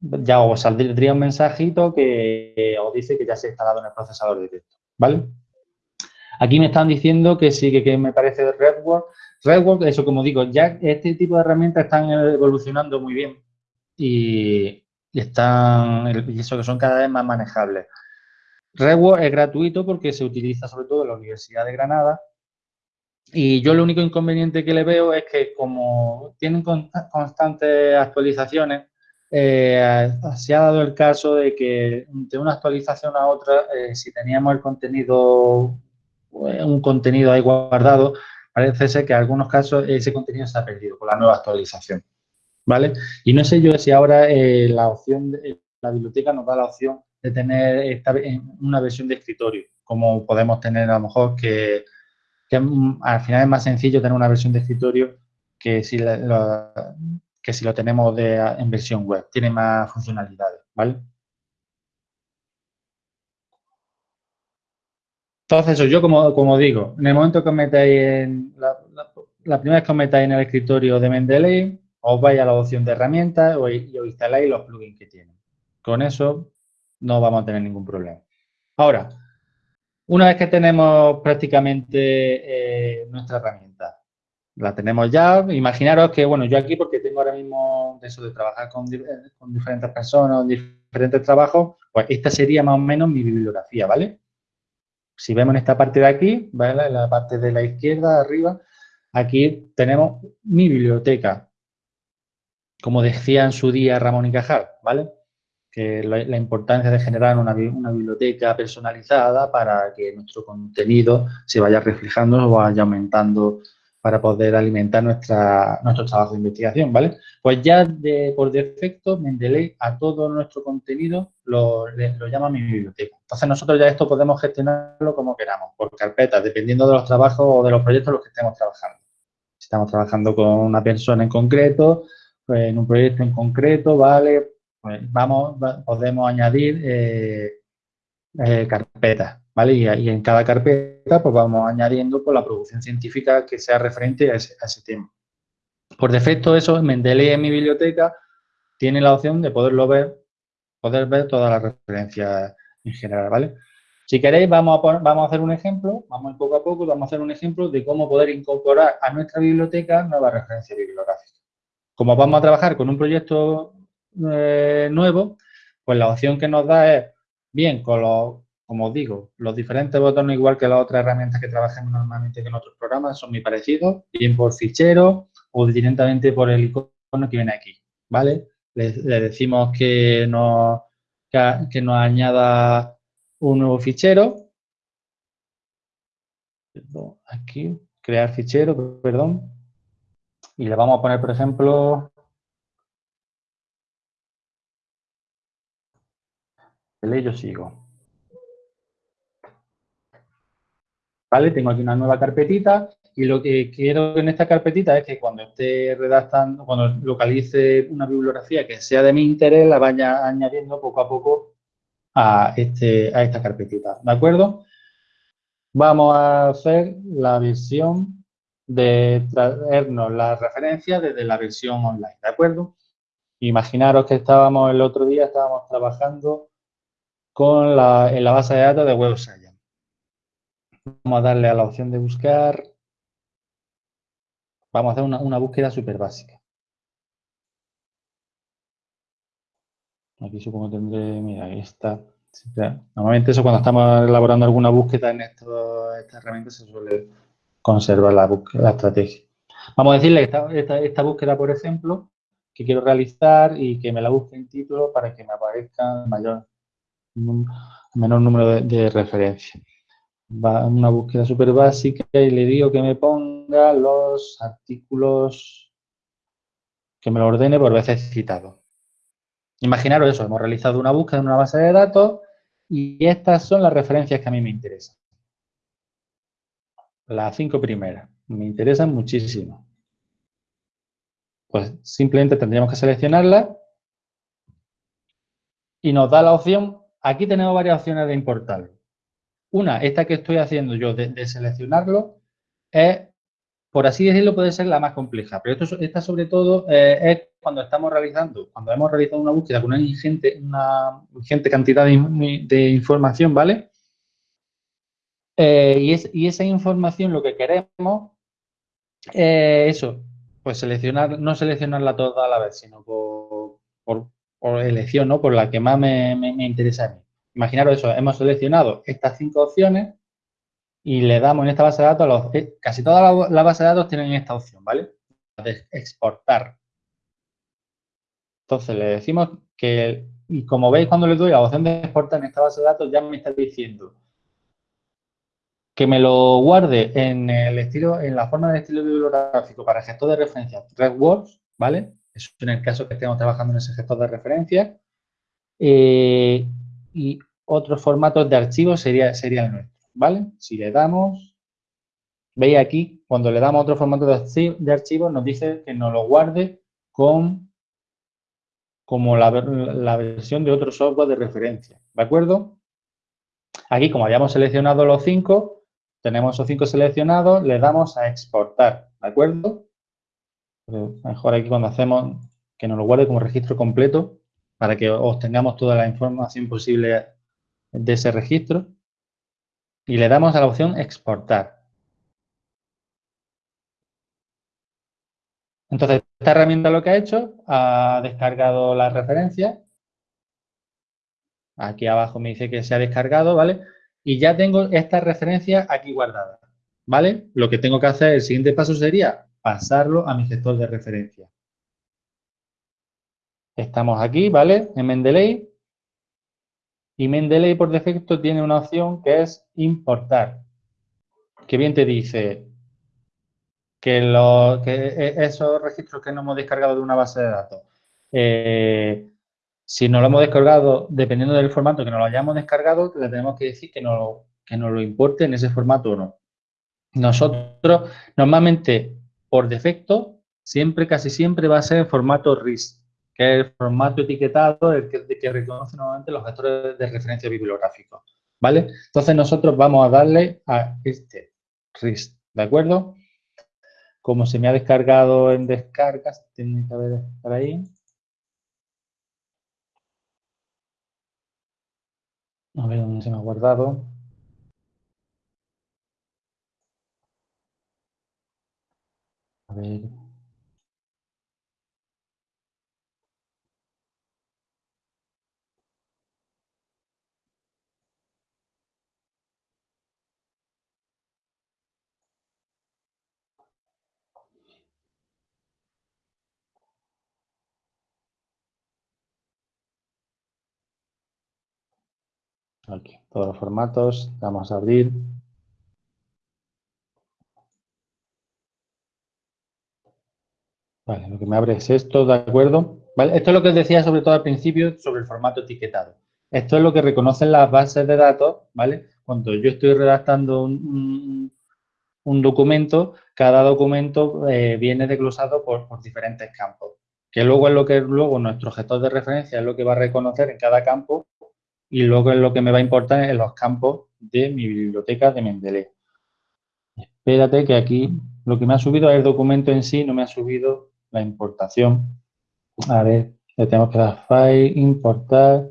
ya os saldría un mensajito que os dice que ya se ha instalado en el procesador de texto, ¿vale? Aquí me están diciendo que sí, que, me parece RedWord. RedWord, eso como digo, ya este tipo de herramientas están evolucionando muy bien y están, y eso que son cada vez más manejables. RedWord es gratuito porque se utiliza sobre todo en la Universidad de Granada y yo lo único inconveniente que le veo es que como tienen constantes actualizaciones, eh, se ha dado el caso de que de una actualización a otra, eh, si teníamos el contenido, eh, un contenido ahí guardado, parece ser que en algunos casos ese contenido se ha perdido con la nueva actualización. ¿vale? Y no sé yo si ahora eh, la opción, de, la biblioteca nos da la opción de tener esta, una versión de escritorio, como podemos tener a lo mejor que, al final es más sencillo tener una versión de escritorio que si, que si lo tenemos de, en versión web, tiene más funcionalidades, ¿vale? Entonces, yo como, como digo, en el momento que os metáis en, la, primera vez que os metáis en el escritorio de Mendeley, os vais a la opción de herramientas y os instaláis los plugins que tienen. Con eso no vamos a tener ningún problema. Ahora, una vez que tenemos prácticamente eh, nuestra herramienta, la tenemos ya, imaginaros que, bueno, yo aquí porque tengo ahora mismo eso de trabajar con, diferentes personas, diferentes trabajos, pues esta sería más o menos mi bibliografía, ¿vale? Si vemos esta parte de aquí, ¿vale? En la parte de la izquierda, arriba, aquí tenemos mi biblioteca, como decía en su día Ramón y Cajal, ¿vale? Que la, importancia de generar una, biblioteca personalizada para que nuestro contenido se vaya reflejando o vaya aumentando para poder alimentar nuestra, nuestro trabajo de investigación, ¿vale? Pues ya por defecto Mendeley a todo nuestro contenido lo, lo llama mi biblioteca. Entonces nosotros ya esto podemos gestionarlo como queramos, por carpetas, dependiendo de los trabajos o de los proyectos en los que estemos trabajando. Si estamos trabajando con una persona en concreto, pues, en un proyecto en concreto, ¿vale? Pues vamos, podemos añadir eh, eh, carpetas, ¿vale? Y, en cada carpeta pues vamos añadiendo pues, la producción científica que sea referente a ese, tema. Por defecto eso, Mendeley en mi biblioteca tiene la opción de poderlo ver, poder ver todas las referencias en general, ¿vale? Si queréis, vamos a, vamos a hacer un ejemplo, vamos poco a poco, vamos a hacer un ejemplo de cómo poder incorporar a nuestra biblioteca nuevas referencias bibliográficas. Como vamos a trabajar con un proyecto eh, nuevo, pues la opción que nos da es, bien, con los, como digo, los diferentes botones, igual que las otras herramientas que trabajamos normalmente en otros programas, son muy parecidos, bien por fichero o directamente por el icono que viene aquí, ¿vale? Le, decimos que nos, que nos añada un nuevo fichero. Aquí, crear fichero, perdón. Y le vamos a poner, por ejemplo, el yo sigo. ¿Vale? Tengo aquí una nueva carpetita y lo que quiero en esta carpetita es que cuando esté redactando, cuando localice una bibliografía que sea de mi interés, la vaya añadiendo poco a poco a, este, a esta carpetita, ¿de acuerdo? Vamos a hacer la versión de traernos las referencias desde la versión online, ¿de acuerdo? Imaginaros que estábamos el otro día, estábamos trabajando con la, en la base de datos de Web. Vamos a darle a la opción de buscar. Vamos a hacer una, una búsqueda súper básica. Aquí supongo que tendré, mira, ahí está. Normalmente eso cuando estamos elaborando alguna búsqueda en esto, esta herramienta se suele conservar la, búsqueda, la estrategia. Vamos a decirle esta, esta, búsqueda, por ejemplo, que quiero realizar y que me la busque en título para que me aparezca mayor, menor número de, referencias. Va una búsqueda súper básica y le digo que me ponga los artículos que me lo ordene por veces citado. Imaginaros eso, hemos realizado una búsqueda en una base de datos y estas son las referencias que a mí me interesan. Las cinco primeras. Me interesan muchísimo. Pues simplemente tendríamos que seleccionarlas y nos da la opción, aquí tenemos varias opciones de importarlo. Una, esta que estoy haciendo yo de, seleccionarlo, es por así decirlo, puede ser la más compleja, pero esto, esta sobre todo eh, es cuando estamos realizando, cuando hemos realizado una búsqueda con una ingente, cantidad de, información, ¿vale? Eh, y, es, y, esa información lo que queremos es eso, pues seleccionar, no seleccionarla toda a la vez, sino por, elección, ¿no? Por la que más me, me interesa a mí. Imaginaros eso, hemos seleccionado estas cinco opciones y le damos en esta base de datos, los, eh, casi todas las bases de datos tienen esta opción, ¿vale? De exportar. Entonces le decimos que, y como veis cuando le doy la opción de exportar en esta base de datos, ya me está diciendo que me lo guarde en el estilo, en la forma de estilo bibliográfico para gestor de referencias RedWords, ¿vale? Eso en el caso que estemos trabajando en ese gestor de referencias. Eh, y otros formatos de archivos sería, sería el nuestro. ¿vale? Si le damos, veis aquí, cuando le damos otro formato de archivo, nos dice que nos lo guarde con como la, versión de otro software de referencia, ¿de acuerdo? Aquí, como habíamos seleccionado los cinco, tenemos esos cinco seleccionados, le damos a exportar, ¿de acuerdo? Mejor aquí cuando hacemos que nos lo guarde como registro completo para que obtengamos toda la información posible de ese registro y le damos a la opción exportar. Entonces, esta herramienta lo que ha hecho, ha descargado la referencia. Aquí abajo me dice que se ha descargado, ¿vale? Y ya tengo esta referencia aquí guardada, ¿vale? Lo que tengo que hacer, el siguiente paso sería pasarlo a mi gestor de referencia. Estamos aquí, ¿vale? En Mendeley. Y Mendeley por defecto tiene una opción que es importar. Que bien te dice que, e, esos registros que no hemos descargado de una base de datos, eh, si no lo hemos descargado, dependiendo del formato que nos lo hayamos descargado, le tenemos que decir que nos, que nos lo importe en ese formato o no. Nosotros, normalmente, por defecto, siempre, casi siempre va a ser en formato RIS que es el formato etiquetado el que, que reconoce normalmente los gestores de referencia bibliográficos. ¿vale? Entonces nosotros vamos a darle a este RIST, ¿de acuerdo? Como se me ha descargado en descargas, tiene que haber estar ahí. A ver dónde se me ha guardado. A ver. Aquí, todos los formatos, vamos a abrir. Lo que me abre es esto, ¿de acuerdo? Esto es lo que os decía sobre todo al principio sobre el formato etiquetado. Esto es lo que reconocen las bases de datos, ¿vale? Cuando yo estoy redactando un, documento, cada documento eh, viene desglosado por, por, diferentes campos, que luego es lo que luego nuestro gestor de referencia es lo que va a reconocer en cada campo y luego es lo que me va a importar en los campos de mi biblioteca de Mendeley. Espérate que aquí lo que me ha subido es el documento en sí, no me ha subido la importación. A ver, le tenemos que dar file, importar.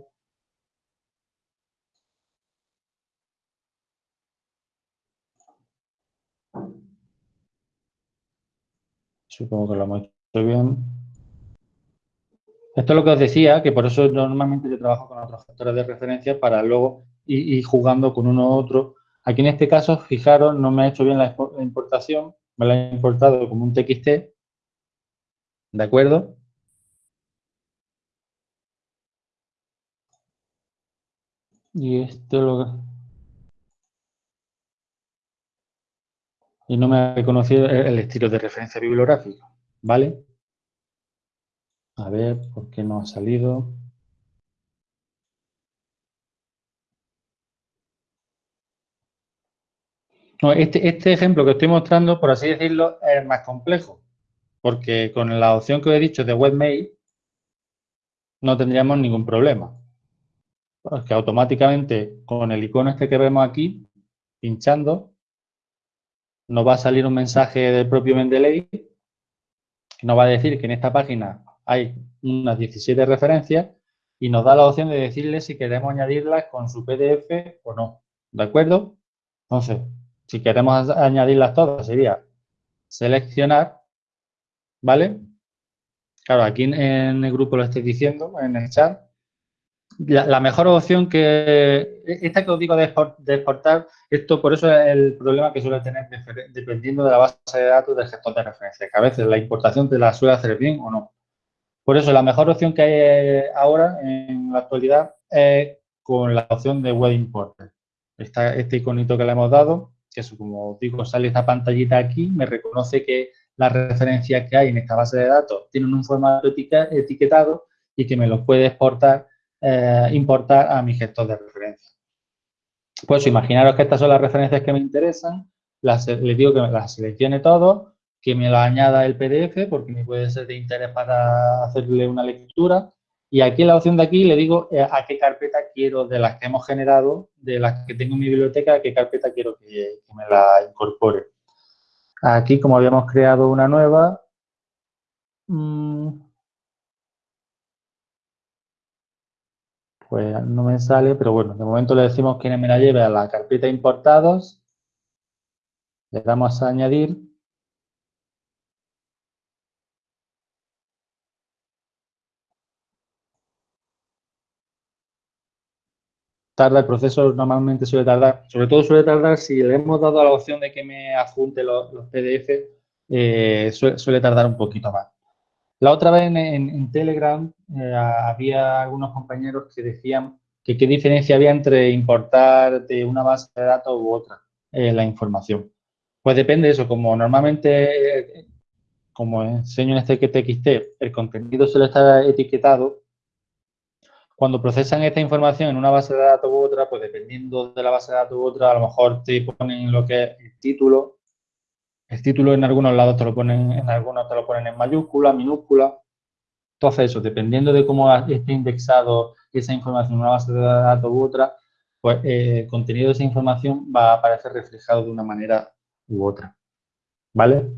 Supongo que lo hemos hecho bien. Esto es lo que os decía, que por eso normalmente yo trabajo con otros factores de referencia para luego ir, jugando con uno u otro. Aquí en este caso, fijaros, no me ha hecho bien la importación, me la he importado como un TXT, ¿de acuerdo? Y esto lo Y no me ha reconocido el estilo de referencia bibliográfico, ¿vale? A ver, ¿por qué no ha salido? este, este ejemplo que estoy mostrando, por así decirlo, es más complejo. Porque con la opción que os he dicho de webmail, no tendríamos ningún problema. Porque automáticamente con el icono este que vemos aquí, pinchando, nos va a salir un mensaje del propio Mendeley que nos va a decir que en esta página hay unas 17 referencias y nos da la opción de decirle si queremos añadirlas con su PDF o no. ¿De acuerdo? Entonces, si queremos añadirlas todas, sería seleccionar, ¿vale? Claro, aquí en el grupo lo estoy diciendo, en el chat. La, mejor opción que... Esta que os digo de, exportar, esto por eso es el problema que suele tener dependiendo de la base de datos del gestor de referencia, que a veces la importación te la suele hacer bien o no. Por eso, la mejor opción que hay eh, ahora, en la actualidad, es con la opción de Web Importer. este iconito que le hemos dado, que es como digo, sale esta pantallita aquí, me reconoce que las referencias que hay en esta base de datos tienen un formato etiquetado y que me los puede exportar, eh, importar a mi gestor de referencia. Pues imaginaros que estas son las referencias que me interesan, les digo que las seleccione todo, que me lo añada el PDF porque me puede ser de interés para hacerle una lectura. Y aquí en la opción de aquí le digo eh, a qué carpeta quiero de las que hemos generado, de las que tengo en mi biblioteca, a qué carpeta quiero que, me la incorpore. Aquí, como habíamos creado una nueva, mm, pues no me sale, pero bueno, de momento le decimos que me la lleve a la carpeta importados, le damos a añadir tarda, el proceso normalmente suele tardar, sobre todo suele tardar si le hemos dado la opción de que me adjunte los, PDF, eh, suele, tardar un poquito más. La otra vez en, Telegram eh, había algunos compañeros que decían que qué diferencia había entre importar de una base de datos u otra eh, la información. Pues depende de eso, como normalmente, como enseño en este TXT, el contenido suele estar etiquetado, cuando procesan esta información en una base de datos u otra, pues dependiendo de la base de datos u otra, a lo mejor te ponen lo que es el título. El título en algunos lados te lo ponen, en algunos te lo ponen en mayúscula, minúscula. Entonces, eso, dependiendo de cómo esté indexado esa información en una base de datos u otra, pues el contenido de esa información va a aparecer reflejado de una manera u otra. ¿Vale?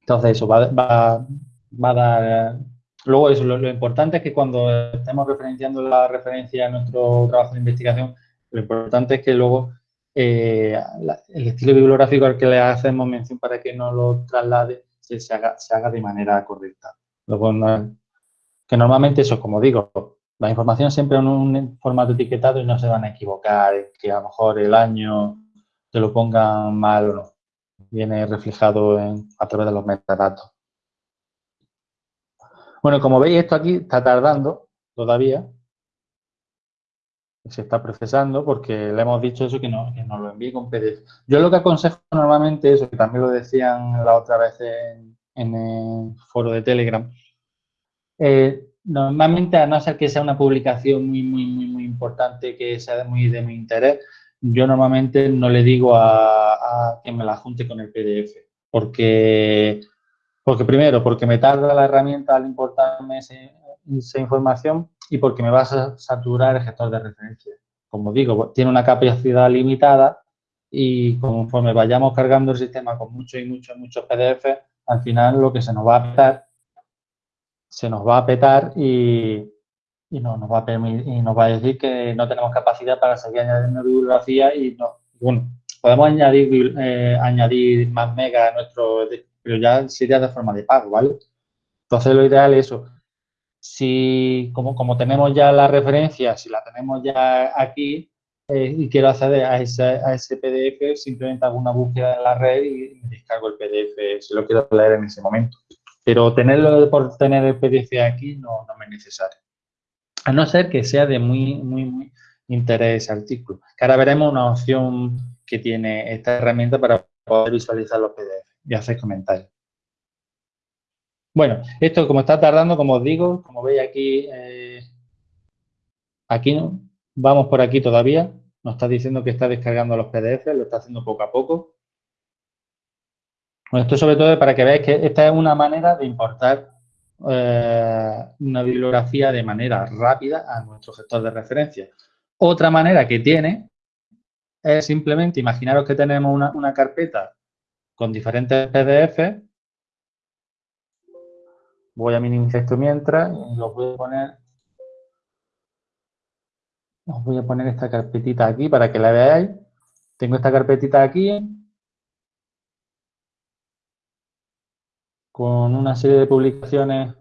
Entonces eso va, a dar... Luego eso, lo, importante es que cuando estemos referenciando la referencia a nuestro trabajo de investigación, lo importante es que luego eh, el estilo bibliográfico al que le hacemos mención para que no lo traslade se, haga, se haga de manera correcta. Luego, que normalmente eso, como digo, la información siempre en un formato etiquetado y no se van a equivocar, que a lo mejor el año te lo pongan mal o no. Viene reflejado a través de los metadatos. Bueno, como veis, esto aquí está tardando todavía. Se está procesando porque le hemos dicho eso que, no, que nos lo envíe con PDF. Yo lo que aconsejo normalmente, eso que también lo decían la otra vez en, el foro de Telegram, eh, normalmente, a no ser que sea una publicación muy, muy, muy, muy importante, que sea muy de mi interés, yo normalmente no le digo a, que me la junte con el PDF. Porque, porque primero, porque me tarda la herramienta al importarme esa información y porque me va a saturar el gestor de referencia. Como digo, tiene una capacidad limitada y conforme vayamos cargando el sistema con muchos y muchos, muchos PDF, al final lo que se nos va a petar se nos va a petar y, no, nos va a y nos va a decir que no tenemos capacidad para seguir añadiendo bibliografía y no, bueno, podemos añadir, eh, añadir más megas a nuestro, pero ya sería de forma de pago, ¿vale? Entonces lo ideal es eso. Si, como, como tenemos ya la referencia, si la tenemos ya aquí eh, y quiero acceder a ese, a ese PDF, simplemente hago una búsqueda en la red y descargo el PDF si lo quiero leer en ese momento. Pero tenerlo por tener el PDF aquí no, no me es necesario. A no ser que sea de muy, muy, muy interés artículo. Que ahora veremos una opción que tiene esta herramienta para poder visualizar los PDF y hacer comentarios. Bueno, esto como está tardando, como os digo, como veis aquí, eh, aquí no, vamos por aquí todavía. Nos está diciendo que está descargando los PDF, lo está haciendo poco a poco. Bueno, esto sobre todo para que veáis que esta es una manera de importar eh, una bibliografía de manera rápida a nuestro gestor de referencia. Otra manera que tiene es simplemente, imaginaros que tenemos una, carpeta con diferentes PDF. Voy a minimizar esto mientras y os voy a poner os voy a poner esta carpetita aquí para que la veáis. Tengo esta carpetita aquí con una serie de publicaciones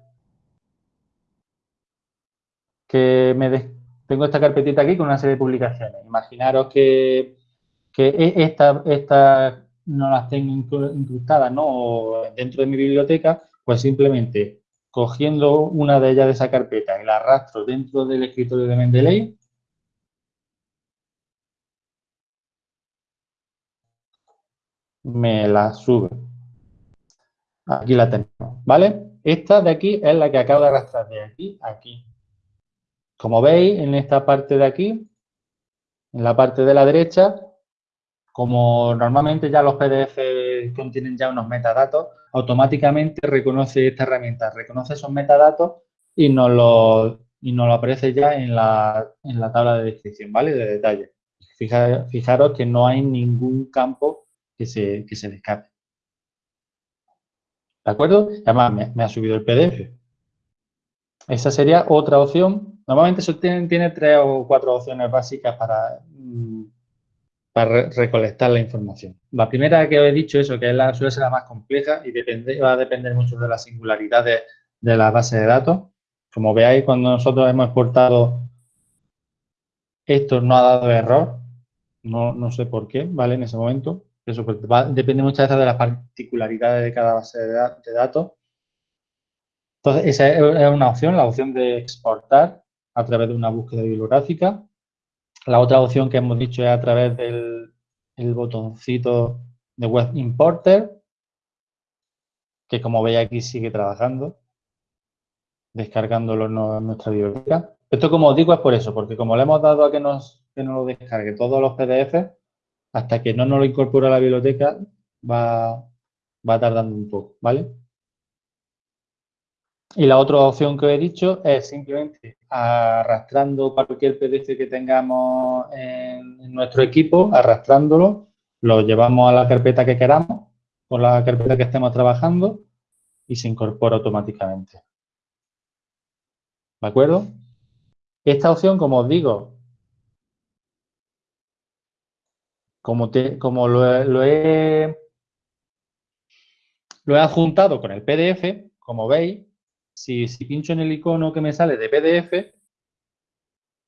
que me tengo esta carpetita aquí con una serie de publicaciones. Imaginaros que, e, esta, esta no las tengo incrustadas ¿no? dentro de mi biblioteca, pues simplemente cogiendo una de ellas de esa carpeta y la arrastro dentro del escritorio de Mendeley, me la sube. Aquí la tenemos, ¿vale? Esta de aquí es la que acabo de arrastrar de aquí a aquí. Como veis, en esta parte de aquí, en la parte de la derecha, como normalmente ya los PDF contienen ya unos metadatos, automáticamente reconoce esta herramienta, reconoce esos metadatos y nos lo, y nos lo aparece ya en la, en la tabla de descripción, ¿vale? De detalle. fijaros que no hay ningún campo que se, que se. ¿De acuerdo? Además, me, ha subido el PDF. Esa sería otra opción. Normalmente eso tiene, tiene tres o cuatro opciones básicas para, para recolectar la información. La primera que os he dicho, eso, que la, suele ser la más compleja y va a depender mucho de las singularidades de la base de datos. Como veáis, cuando nosotros hemos exportado esto no ha dado error, no, no sé por qué, ¿vale? En ese momento. Eso pues, depende muchas veces de las particularidades de cada base de, datos. Entonces, esa es una opción, la opción de exportar a través de una búsqueda bibliográfica. La otra opción que hemos dicho es a través del botoncito de Web Importer, que como veis aquí sigue trabajando, descargándolo en nuestra biblioteca. Esto, como os digo, es por eso, porque como le hemos dado a que nos, que nos lo descargue todos los PDF, hasta que no nos lo incorpora a la biblioteca va, va tardando un poco, ¿vale? Y la otra opción que he dicho es simplemente arrastrando cualquier PDF que tengamos en, nuestro equipo, arrastrándolo, lo llevamos a la carpeta que queramos, o la carpeta que estemos trabajando, y se incorpora automáticamente. ¿De acuerdo? Esta opción, como os digo, como, como lo, he, lo he adjuntado con el PDF, como veis, si, pincho en el icono que me sale de PDF,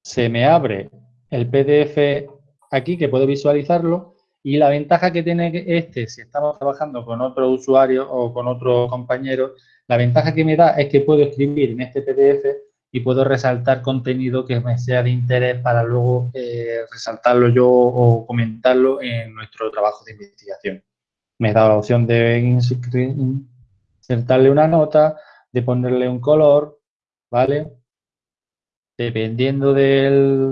se me abre el PDF aquí, que puedo visualizarlo, y la ventaja que tiene este, si estamos trabajando con otro usuario o con otro compañero, la ventaja que me da es que puedo escribir en este PDF y puedo resaltar contenido que me sea de interés para luego eh, resaltarlo yo o comentarlo en nuestro trabajo de investigación. Me da la opción de insertarle una nota, de ponerle un color, ¿vale? Dependiendo de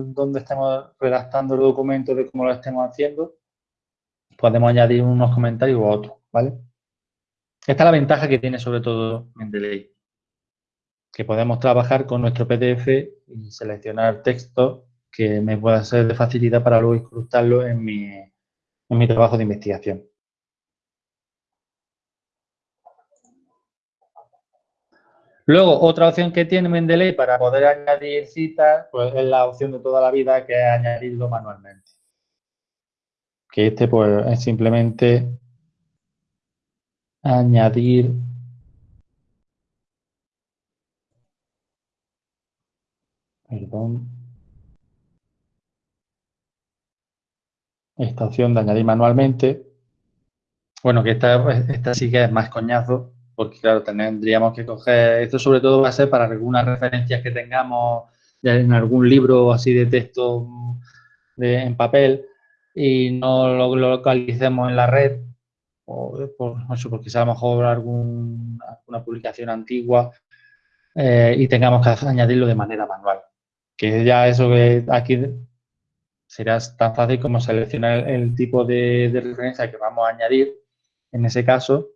dónde estemos redactando el documento, de cómo lo estemos haciendo, podemos añadir unos comentarios u otros, ¿vale? Esta es la ventaja que tiene sobre todo Mendeley, que podemos trabajar con nuestro PDF y seleccionar texto que me pueda ser de facilidad para luego incrustarlo en mi, en mi trabajo de investigación. Luego, otra opción que tiene Mendeley para poder añadir citas, pues es la opción de toda la vida que es añadirlo manualmente. Que este, pues, es simplemente añadir perdón esta opción de añadir manualmente bueno que esta, esta sí que es más coñazo porque claro, tendríamos que coger, esto sobre todo va a ser para algunas referencias que tengamos en algún libro así de texto en papel y no lo, localicemos en la red, o por, porque sea a lo mejor alguna publicación antigua eh, y tengamos que añadirlo de manera manual. Que ya eso que aquí será tan fácil como seleccionar el, tipo de referencia que vamos a añadir en ese caso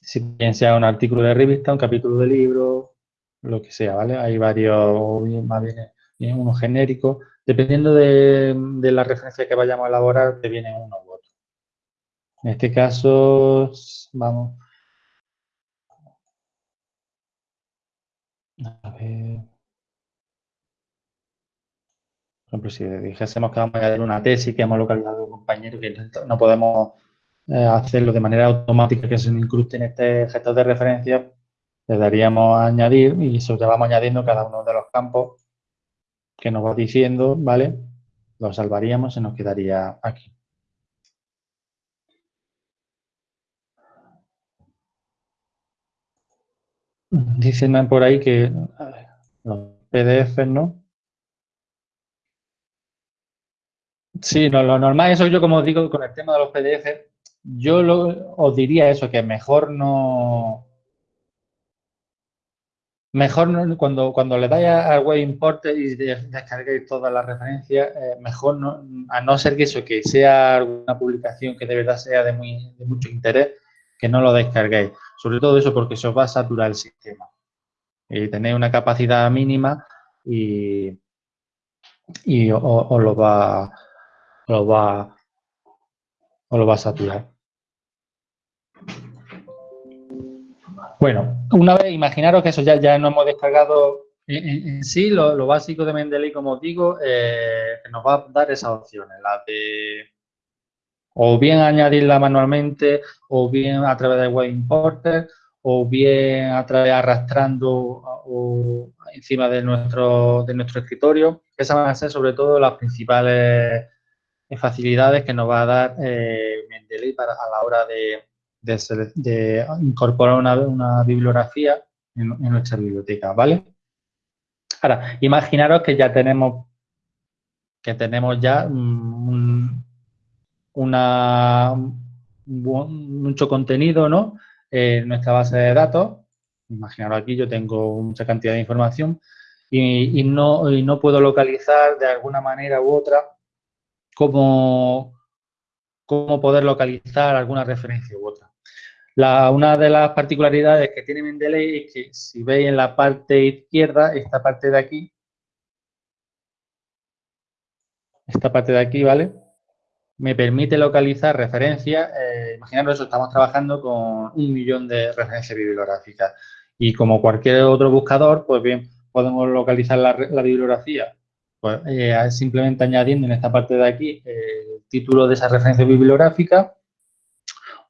si bien sea un artículo de revista, un capítulo de libro, lo que sea, ¿vale? Hay varios, más bien, uno genérico. Dependiendo de, la referencia que vayamos a elaborar, te viene uno u otro. En este caso, vamos. A ver. Por ejemplo, si dijésemos que vamos a añadir una tesis que hemos localizado un compañero que no podemos eh, hacerlo de manera automática que se incruste en este gestor de referencia, le daríamos a añadir y eso ya vamos añadiendo cada uno de los campos que nos va diciendo, ¿vale? Lo salvaríamos y nos quedaría aquí. Dicen por ahí que los PDF, ¿no? Sí, lo normal, eso yo como digo con el tema de los PDF, yo lo, os diría eso, que mejor no... Mejor no, cuando, cuando le dais al web import y descarguéis todas las referencias, eh, mejor no, a no ser que eso, que sea alguna publicación que de verdad sea de, muy, de mucho interés, que no lo descarguéis. Sobre todo eso porque se os va a saturar el sistema. Y tenéis una capacidad mínima y, y os, lo va, os va o lo va a saturar. Bueno, una vez, imaginaros que eso ya, ya no hemos descargado en, sí, lo, básico de Mendeley, como os digo, eh, nos va a dar esas opciones, las de o bien añadirla manualmente, o bien a través de web importer, o bien a través arrastrando o encima de nuestro, de nuestro escritorio. Esas van a ser sobre todo las principales facilidades que nos va a dar eh, Mendeley para, a la hora de, incorporar una, bibliografía en, nuestra biblioteca, ¿vale? Ahora, imaginaros que ya tenemos que tenemos ya una, mucho contenido ¿no? en nuestra base de datos. Imaginaros aquí yo tengo mucha cantidad de información y, no, y no puedo localizar de alguna manera u otra cómo, cómo poder localizar alguna referencia u otra. una de las particularidades que tiene Mendeley es que si veis en la parte izquierda, esta parte de aquí, esta parte de aquí, ¿vale? Me permite localizar referencias, eh, estamos trabajando con un millón de referencias bibliográficas y como cualquier otro buscador, pues bien, podemos localizar la, bibliografía pues, eh, simplemente añadiendo en esta parte de aquí el título de esa referencia bibliográfica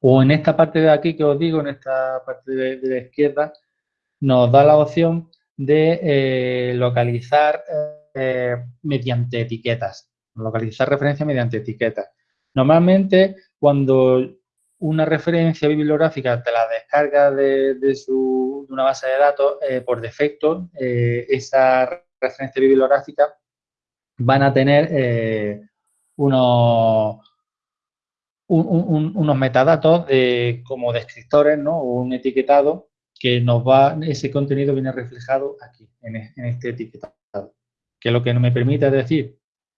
o en esta parte de aquí que os digo, en esta parte de, la izquierda, nos da la opción de eh, localizar eh, mediante etiquetas, localizar referencias mediante etiquetas. Normalmente, cuando una referencia bibliográfica te la descarga de, una base de datos, eh, por defecto, esa referencia bibliográfica van a tener unos unos metadatos como descriptores, ¿no? Un etiquetado que nos va, ese contenido viene reflejado aquí, en, este etiquetado. Que lo que me permite es decir,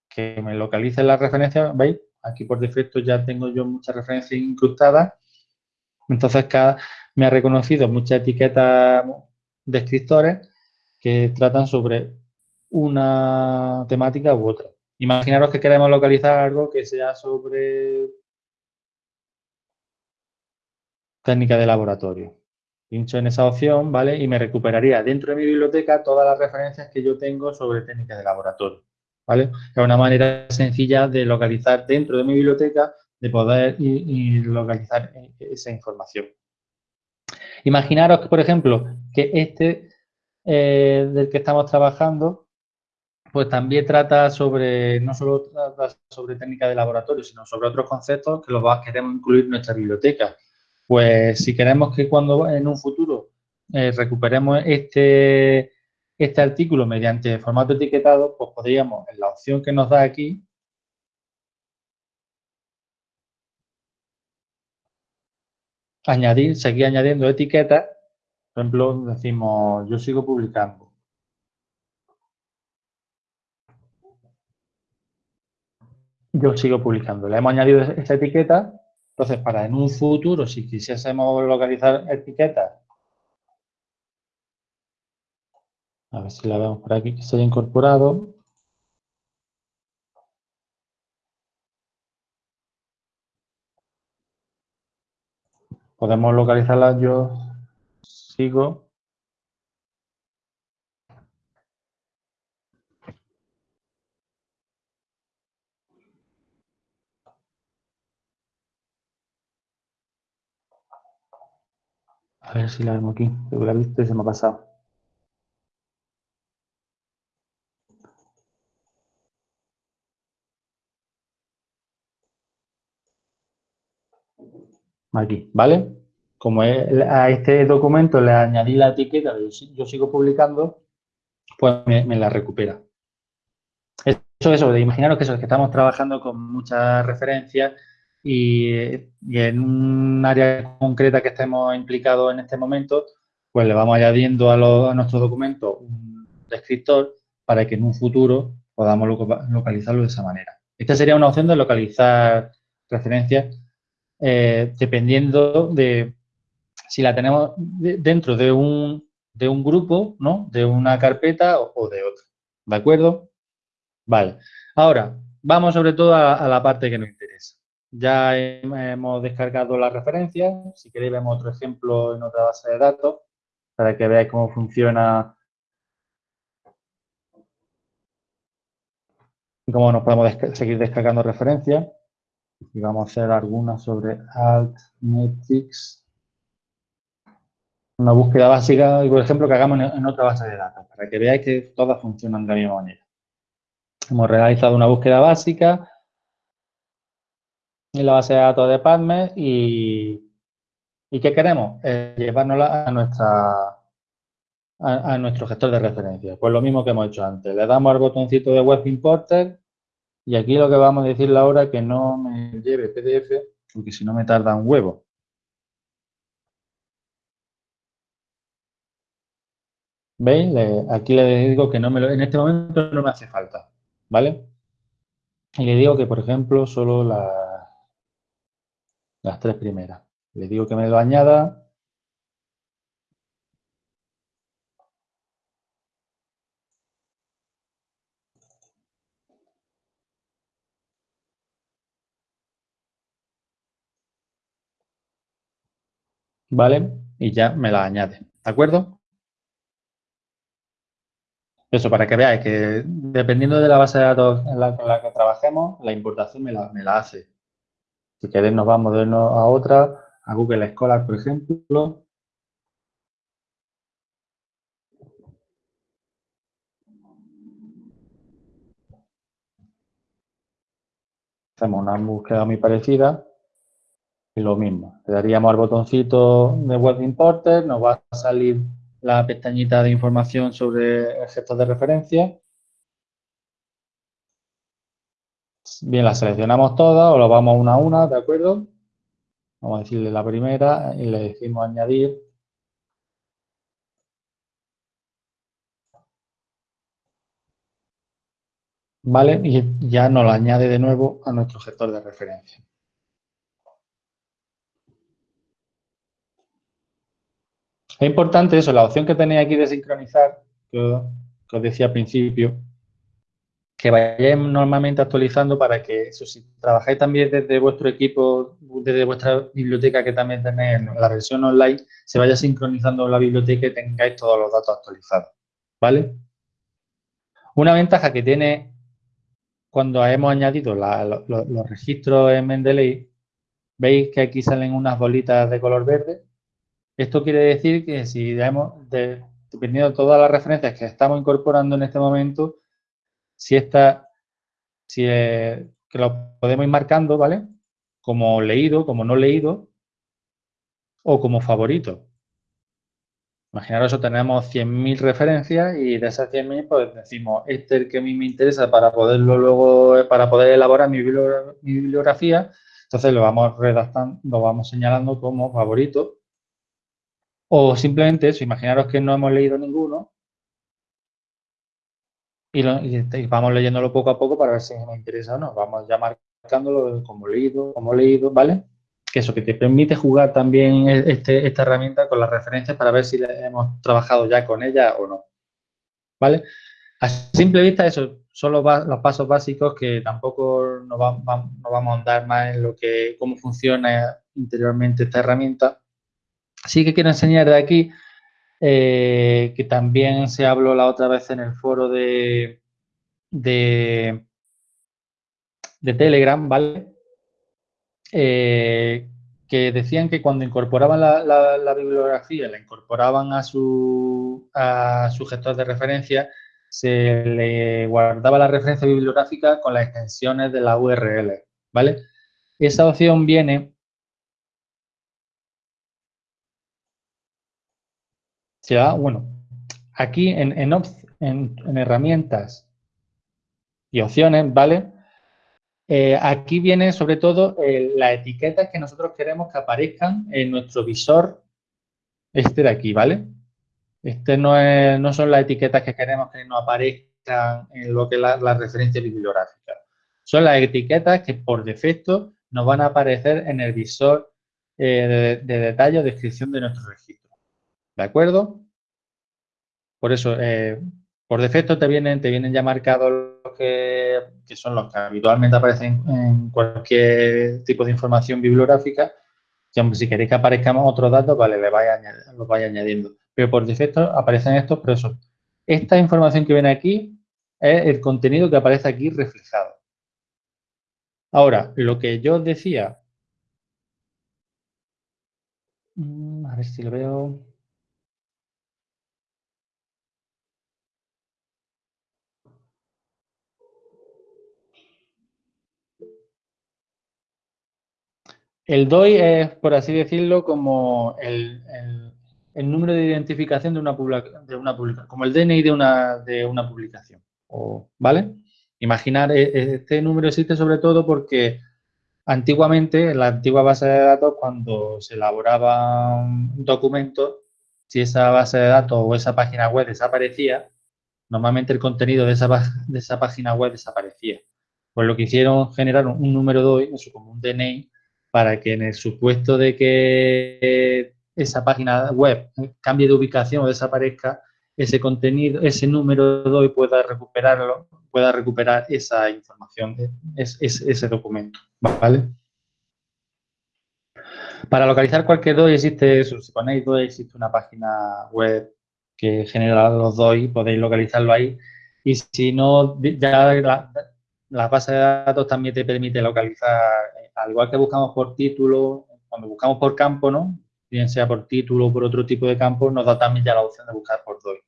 que me localice la referencia, ¿veis? Aquí por defecto ya tengo yo muchas referencias incrustadas. Entonces, cada, me ha reconocido muchas etiquetas descriptores que tratan sobre una temática u otra. Imaginaros que queremos localizar algo que sea sobre técnica de laboratorio. Pincho en esa opción, ¿vale? Y me recuperaría dentro de mi biblioteca todas las referencias que yo tengo sobre técnicas de laboratorio, ¿vale? Es una manera sencilla de localizar dentro de mi biblioteca, de poder ir, localizar esa información. Imaginaros que, por ejemplo, que este eh, del que estamos trabajando, pues también trata sobre, no solo trata sobre técnica de laboratorio, sino sobre otros conceptos que los queremos incluir en nuestra biblioteca. Pues si queremos que cuando en un futuro eh, recuperemos este, este artículo mediante formato etiquetado, pues podríamos, en la opción que nos da aquí, añadir, seguir añadiendo etiquetas. Por ejemplo, decimos, yo sigo publicando. Yo sigo publicando. Le hemos añadido esta etiqueta entonces, para en un futuro, si quisiésemos localizar etiquetas, a ver si la vemos por aquí que se haya incorporado. Podemos localizarla, yo sigo A ver si la vemos aquí. Yo la he visto y se me ha pasado. Aquí, ¿vale? Como a este documento le añadí la etiqueta yo sigo publicando, pues me, la recupera. Eso, eso, imaginaros que eso, que estamos trabajando con muchas referencias y, en un área concreta que estemos implicados en este momento, pues le vamos añadiendo a, nuestro documento un descriptor para que en un futuro podamos localizarlo de esa manera. Esta sería una opción de localizar referencias eh, dependiendo de si la tenemos dentro de un, de un grupo, ¿no? De una carpeta o, de otra. ¿De acuerdo? Vale. Ahora, vamos sobre todo a la parte que nos interesa. Ya hemos descargado las referencias. Si queréis, vemos otro ejemplo en otra base de datos para que veáis cómo funciona y cómo nos podemos seguir descargando referencias. Y vamos a hacer algunas sobre altmetrics. Una búsqueda básica, por ejemplo, que hagamos en otra base de datos, para que veáis que todas funcionan de la misma manera. Hemos realizado una búsqueda básica, en la base de datos de PubMed y, y ¿qué queremos? Eh, llevárnosla a, nuestra, a, nuestro gestor de referencia. Pues lo mismo que hemos hecho antes. Le damos al botoncito de Web Importer y aquí lo que vamos a decirle ahora es que no me lleve PDF porque si no me tarda un huevo. ¿Veis? aquí le digo que no me lo, en este momento no me hace falta, ¿vale? Y le digo que, por ejemplo, solo la, las tres primeras. Le digo que me lo añada. ¿Vale? Y ya me la añade. ¿De acuerdo? Eso, para que veáis que dependiendo de la base de datos en la, la que trabajemos, la importación me la, me la hace. Si queréis nos vamos de uno a otra, a Google Scholar, por ejemplo. Hacemos una búsqueda muy parecida y lo mismo. Le daríamos al botoncito de Web Importer, nos va a salir la pestañita de información sobre el gestor de referencia. Bien, la seleccionamos todas o lo vamos una a una, ¿de acuerdo? Vamos a decirle la primera y le decimos añadir. ¿Vale? Y ya nos la añade de nuevo a nuestro gestor de referencia. Es importante eso, la opción que tenéis aquí de sincronizar, que, os decía al principio, que vayáis normalmente actualizando para que, eso, si trabajáis también desde vuestro equipo, desde vuestra biblioteca que también tenéis en la versión online, se vaya sincronizando la biblioteca y tengáis todos los datos actualizados, ¿vale? Una ventaja que tiene cuando hemos añadido los registros en Mendeley, veis que aquí salen unas bolitas de color verde, esto quiere decir que si damos, dependiendo de todas las referencias que estamos incorporando en este momento, si esta, si que lo podemos ir marcando, ¿vale? Como leído, como no leído o como favorito. Imaginaros tenemos 100.000 referencias y de esas 100.000 pues decimos, este es el que a mí me interesa para poderlo luego, para poder elaborar mi, bibliografía, entonces lo vamos redactando, lo vamos señalando como favorito o simplemente eso, imaginaros que no hemos leído ninguno y, vamos leyéndolo poco a poco para ver si nos interesa o no. Vamos ya marcándolo como leído, como leído, ¿vale? Que eso, que te permite jugar también e, este, esta herramienta con las referencias para ver si hemos trabajado ya con ella o no. ¿Vale? A simple vista, eso son los, pasos básicos que tampoco nos, vamos a andar más en lo que, cómo funciona interiormente esta herramienta, Así que quiero enseñar de aquí, eh, que también se habló la otra vez en el foro de, de, Telegram, ¿vale? Eh, que decían que cuando incorporaban la, bibliografía, la incorporaban a su, a su gestor de referencia, se le guardaba la referencia bibliográfica con las extensiones de la URL, ¿vale? Esa opción viene se da, bueno, aquí en, en, herramientas y opciones, ¿vale? Eh, aquí viene sobre todo eh, las etiquetas que nosotros queremos que aparezcan en nuestro visor, este de aquí, ¿vale? Este no, no son las etiquetas que queremos que nos aparezcan en lo que es la, referencia bibliográfica. Son las etiquetas que por defecto nos van a aparecer en el visor eh, de, de detalle o descripción de nuestro registro. ¿De acuerdo? Por eso, eh, por defecto te vienen, te vienen ya marcados los que, son los que habitualmente aparecen en cualquier tipo de información bibliográfica. Que, si queréis que aparezcan otros datos, vale, le vais los vais añadiendo. Pero por defecto aparecen estos, pero eso. Esta información que viene aquí es el contenido que aparece aquí reflejado. Ahora, lo que yo decía, mm, a ver si lo veo. El DOI es, por así decirlo, como el, número de identificación de una, publicación, como el DNI de una, publicación. ¿Vale? Imaginar, e, e, este número existe sobre todo porque antiguamente, en la antigua base de datos, cuando se elaboraba un documento, si esa base de datos o esa página web desaparecía, normalmente el contenido de esa, página web desaparecía. Pues lo que hicieron generar un, número DOI, eso como un DNI, para que en el supuesto de que esa página web cambie de ubicación o desaparezca, ese contenido, ese número de hoy pueda recuperarlo, pueda recuperar esa información, ese, ese documento, ¿vale? Para localizar cualquier DOI existe, si ponéis DOI, existe una página web que genera los DOI, podéis localizarlo ahí. Y si no, ya la, base de datos también te permite localizar, al igual que buscamos por título, cuando buscamos por campo, ¿no? Bien sea por título o por otro tipo de campo, nos da también ya la opción de buscar por DOI.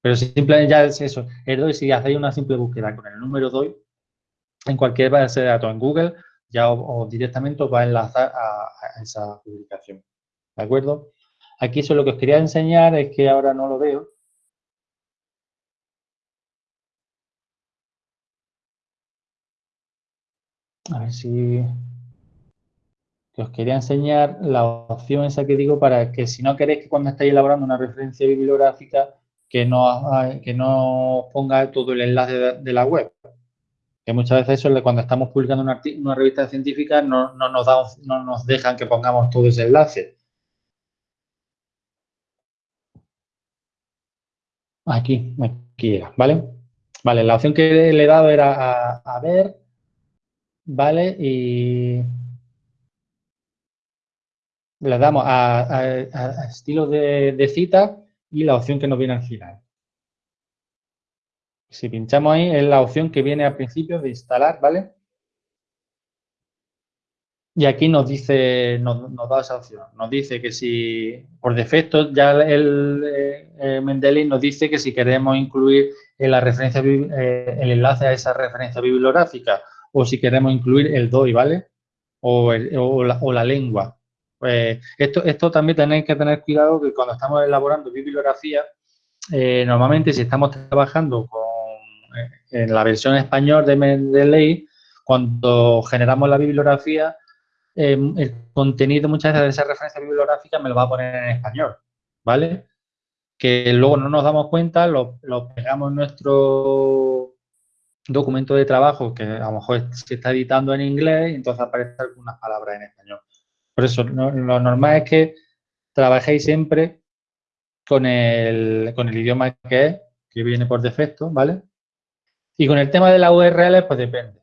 Pero simplemente ya es eso. El DOI, si hacéis una simple búsqueda con el número DOI, en cualquier base de datos en Google, ya directamente os va a enlazar a, esa publicación. ¿De acuerdo? Aquí eso lo que os quería enseñar es que ahora no lo veo. A ver si... os quería enseñar la opción esa que digo para que si no queréis que cuando estéis elaborando una referencia bibliográfica que no, que no ponga todo el enlace de la web que muchas veces eso cuando estamos publicando una, una revista científica no, nos da, no nos dejan que pongamos todo ese enlace. Aquí, aquí era, ¿vale? Vale, la opción que le he dado era a, ver, ¿vale? Y le damos a, estilo de, cita y la opción que nos viene al final. Si pinchamos ahí, es la opción que viene al principio de instalar, ¿vale? Y aquí nos dice, nos, da esa opción. Nos dice que si, por defecto, ya el eh, eh, Mendeley nos dice que si queremos incluir en la referencia, eh, el enlace a esa referencia bibliográfica o si queremos incluir el DOI, ¿vale? O, la, lengua. Pues esto, también tenéis que tener cuidado que cuando estamos elaborando bibliografía, normalmente si estamos trabajando con en la versión español de Mendeley, cuando generamos la bibliografía, em, el contenido muchas veces de esa referencia bibliográfica me lo va a poner en español, ¿vale? Que luego no nos damos cuenta, lo, pegamos en nuestro documento de trabajo, que a lo mejor se está editando en inglés, y entonces aparecen algunas palabras en español. Por eso, lo normal es que trabajéis siempre con el, con el idioma que es, que viene por defecto, ¿vale? Y con el tema de la URL, pues depende.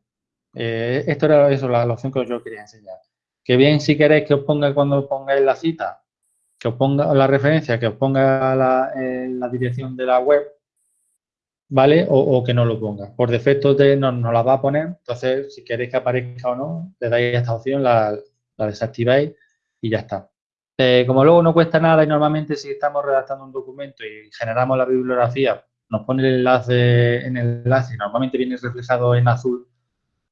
Eh, esto era eso, la, opción que yo quería enseñar. Que bien si queréis que os ponga cuando pongáis la cita, que os ponga la referencia, que os ponga la, eh, dirección de la web, ¿vale? O, que no lo ponga. Por defecto no, no, la va a poner, entonces si queréis que aparezca o no, le dais esta opción, la, desactiváis y ya está. Eh, como luego no cuesta nada y normalmente si estamos redactando un documento y generamos la bibliografía nos pone el enlace en el enlace, normalmente viene reflejado en azul,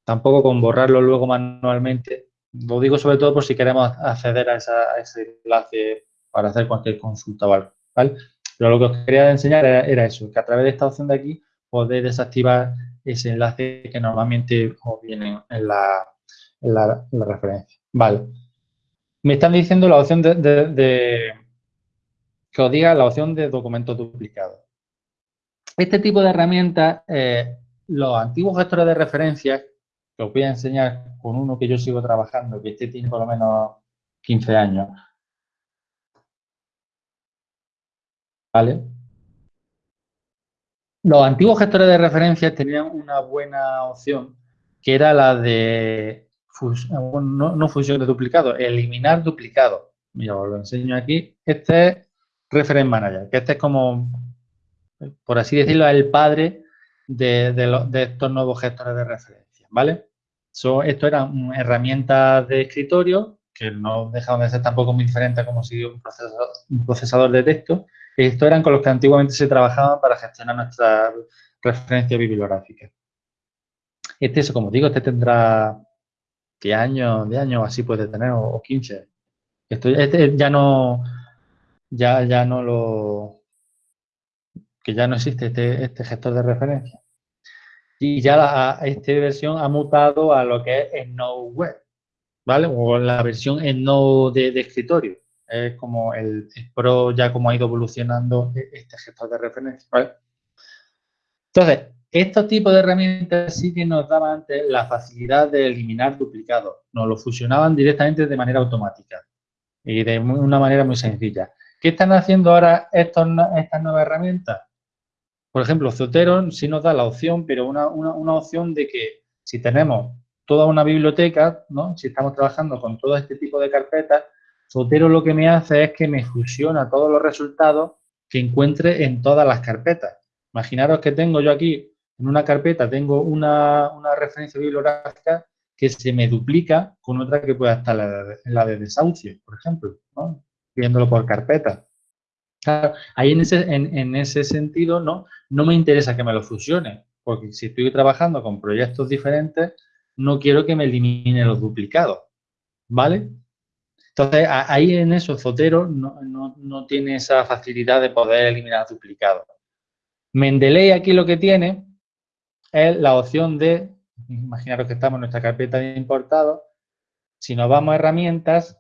tampoco con borrarlo luego manualmente. Lo digo sobre todo por si queremos acceder a, ese enlace para hacer cualquier consulta o algo, ¿vale? Pero lo que os quería enseñar era, eso, que a través de esta opción de aquí podéis desactivar ese enlace que normalmente os viene en la, referencia. Vale. Me están diciendo la opción de, que os diga la opción de documento duplicado. Este tipo de herramientas, eh, los antiguos gestores de referencias, que os voy a enseñar con uno que yo sigo trabajando, que este tiene por lo menos 15 años. ¿Vale? Los antiguos gestores de referencias tenían una buena opción, que era la de no, fusión de duplicado, eliminar duplicado. Mira, os lo enseño aquí. Este es Reference Manager, que este es como por así decirlo, el padre de, estos nuevos gestores de referencia, ¿vale? esto eran herramientas de escritorio que no dejaban de ser tampoco muy diferentes como si un procesador, un procesador de texto. Esto eran con los que antiguamente se trabajaban para gestionar nuestra referencia bibliográfica. Este, como digo, este tendrá 10 años, 10 años así puede tener, o 15. este ya no, ya, ya no lo, que ya no existe este, este gestor de referencia. Y ya la, esta versión ha mutado a lo que es el Node Web, ¿vale? O la versión en Node de, escritorio. Es como el, Pro ya como ha ido evolucionando e, este gestor de referencia. Entonces, estos tipos de herramientas sí que nos daban antes la facilidad de eliminar duplicados. Nos lo fusionaban directamente de manera automática y de una manera muy sencilla. ¿Qué están haciendo ahora estos, estas nuevas herramientas? Por ejemplo, Zotero sí nos da la opción, pero una, opción de que si tenemos toda una biblioteca, ¿no? Si estamos trabajando con todo este tipo de carpetas, Zotero lo que me hace es que me fusiona todos los resultados que encuentre en todas las carpetas. Imaginaros que tengo yo aquí, en una carpeta, tengo una, referencia bibliográfica que se me duplica con otra que pueda estar en la de desahucio, por ejemplo, viéndolo por carpeta. ahí en ese, en, ese sentido no, no me interesa que me lo fusione, porque si estoy trabajando con proyectos diferentes, no quiero que me elimine los duplicados, ¿vale? Entonces, ahí en eso Zotero no, tiene esa facilidad de poder eliminar duplicados. Mendeley aquí lo que tiene es la opción de, imaginaros que estamos en nuestra carpeta de importados, si nos vamos a herramientas,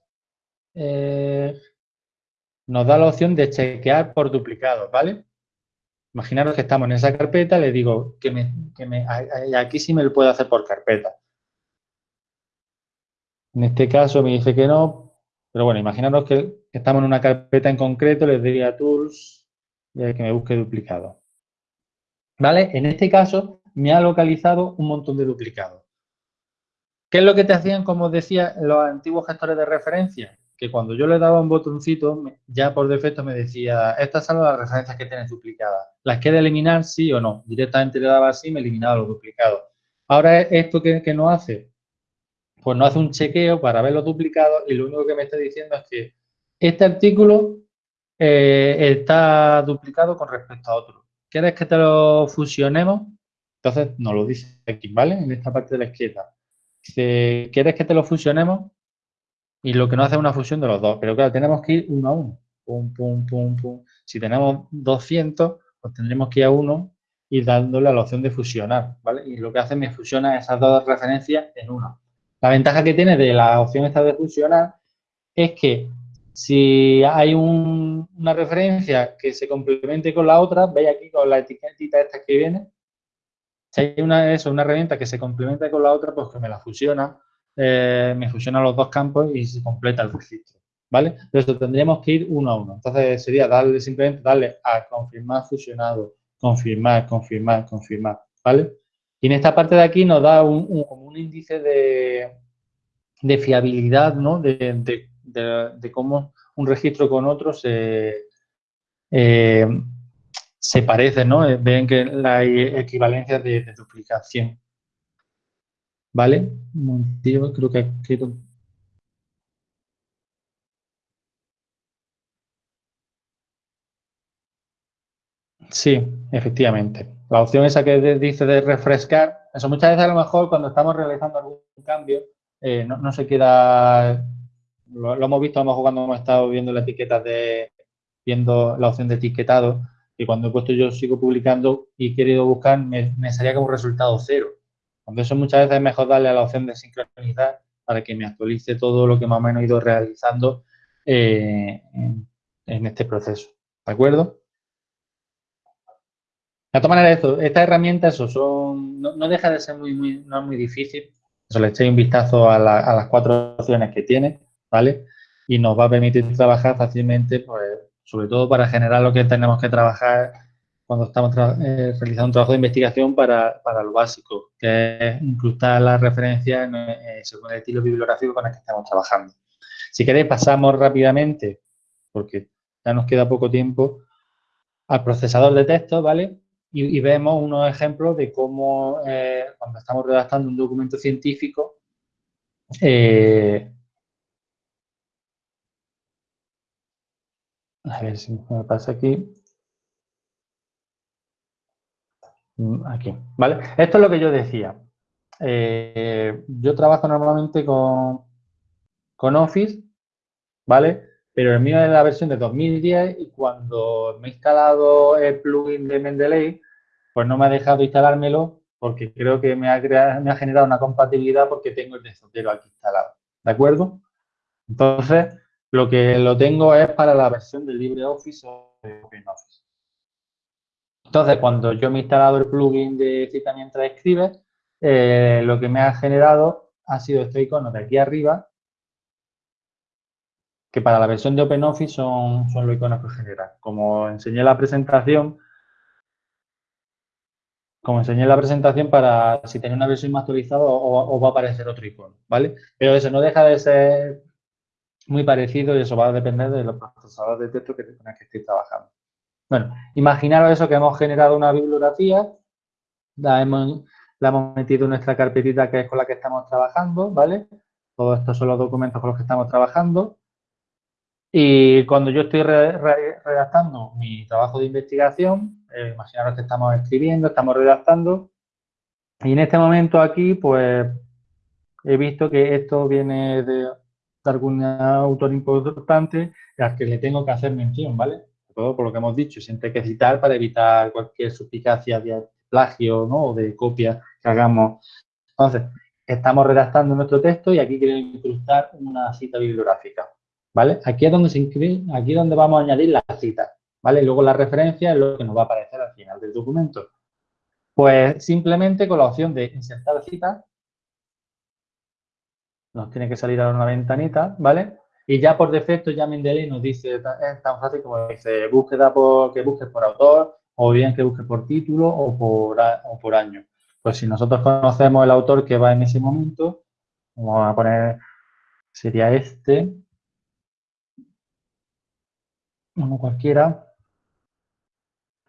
eh, nos da la opción de chequear por duplicados, ¿vale? Imaginaros que estamos en esa carpeta, le digo que, me, aquí sí me lo puedo hacer por carpeta. En este caso me dice que no, pero bueno, imaginaros que estamos en una carpeta en concreto, les diría Tools y que me busque duplicado. ¿Vale? En este caso me ha localizado un montón de duplicados. ¿Qué es lo que te hacían, como decía, los antiguos gestores de referencia? que cuando yo le daba un botoncito, ya por defecto me decía, estas son las referencias que tienes duplicadas. ¿Las quiere eliminar, sí o no? Directamente le daba así y me eliminaba los duplicados. Ahora, ¿esto que, que no hace? Pues no hace un chequeo para ver los duplicados y lo único que me está diciendo es que este artículo eh, está duplicado con respecto a otro. ¿Quieres que te lo fusionemos? Entonces nos lo dice aquí, ¿vale? En esta parte de la izquierda. Dice, ¿quieres que te lo fusionemos? y lo que no hace es una fusión de los dos. Pero claro, tenemos que ir uno a uno. Pum, pum, pum, pum. Si tenemos 200, pues tendremos que ir a uno y dándole a la opción de fusionar, ¿vale? Y lo que hace es fusiona esas dos referencias en una. La ventaja que tiene de la opción esta de fusionar es que si hay una referencia que se complemente con la otra, veis aquí con la etiquetita esta que viene, si hay una, eso, una herramienta que se complementa con la otra, pues que me la fusiona eh, me fusiona los dos campos y se completa el registro, ¿vale? Entonces tendríamos que ir uno a uno. Entonces sería darle simplemente darle a confirmar fusionado, confirmar, confirmar, confirmar, ¿vale? Y en esta parte de aquí nos da un, índice de, fiabilidad, ¿no? De, cómo un registro con otro se, eh, parece, ¿no? Ven que hay equivalencias de duplicación. ¿Vale? Creo que escrito. Sí, efectivamente. La opción esa que dice de refrescar, eso muchas veces a lo mejor cuando estamos realizando algún cambio, eh, no, se queda, lo, hemos visto a lo mejor cuando hemos estado viendo la etiqueta de, viendo la opción de etiquetado, y cuando he puesto yo sigo publicando y he querido buscar, me, me salía como resultado cero. Por eso muchas veces es mejor darle a la opción de sincronizar para que me actualice todo lo que más o menos he ido realizando eh, en, este proceso. ¿De acuerdo? De todas maneras, esto, estas herramientas son, no, deja de ser muy, no es muy difícil. Eso le echéis un vistazo a, las cuatro opciones que tiene, ¿vale? Y nos va a permitir trabajar fácilmente, pues, sobre todo para generar lo que tenemos que trabajar cuando estamos eh, realizando un trabajo de investigación para, lo básico, que es incrustar las referencias eh, según el estilo bibliográfico con el que estamos trabajando. Si queréis, pasamos rápidamente, porque ya nos queda poco tiempo, al procesador de texto, ¿vale? Y, vemos unos ejemplos de cómo eh, cuando estamos redactando un documento científico, a ver si me pasa aquí. Mm, aquí, ¿vale? Esto es lo que yo decía. Eh, yo trabajo normalmente con, con Office, ¿vale? Pero el mío es la versión de 2010 y cuando me he instalado el plugin de Mendeley, pues no me ha dejado instalármelo porque creo que me ha, me ha generado una compatibilidad porque tengo el de Zotero aquí instalado, ¿de acuerdo? Entonces, lo que lo tengo es para la versión de LibreOffice o de OpenOffice. Entonces, cuando yo me he instalado el plugin de cita mientras escribes, eh, lo que me ha generado ha sido este icono de aquí arriba, que para la versión de OpenOffice son, son los iconos que genera. Como enseñé en la presentación, como enseñé en la presentación, para si tiene una versión más actualizada o, va a aparecer otro icono, ¿vale? Pero eso no deja de ser muy parecido y eso va a depender de los procesadores de texto que, con el que estéis trabajando. Bueno, imaginaros eso que hemos generado una bibliografía, la hemos, la hemos metido en nuestra carpetita que es con la que estamos trabajando, ¿vale? Todos estos son los documentos con los que estamos trabajando. Y cuando yo estoy redactando mi trabajo de investigación, eh, imaginaros que estamos escribiendo, estamos redactando, y en este momento aquí, pues, he visto que esto viene de, algún autor importante al que le tengo que hacer mención, ¿vale? Todo por lo que hemos dicho, siempre hay que citar para evitar cualquier suspicacia de plagio, ¿no? O de copia que hagamos. Entonces, estamos redactando nuestro texto y aquí quiero incrustar una cita bibliográfica. ¿Vale? Aquí es donde se inscribe, aquí es donde vamos a añadir la cita, ¿vale? Luego la referencia es lo que nos va a aparecer al final del documento. Pues simplemente con la opción de insertar cita, nos tiene que salir ahora una ventanita, ¿vale? Y ya por defecto ya Mendeley nos dice, es tan fácil como dice, búsqueda por, que busques por autor, o bien que busques por título o por, o por año. Pues si nosotros conocemos el autor que va en ese momento, vamos a poner, sería este, uno cualquiera.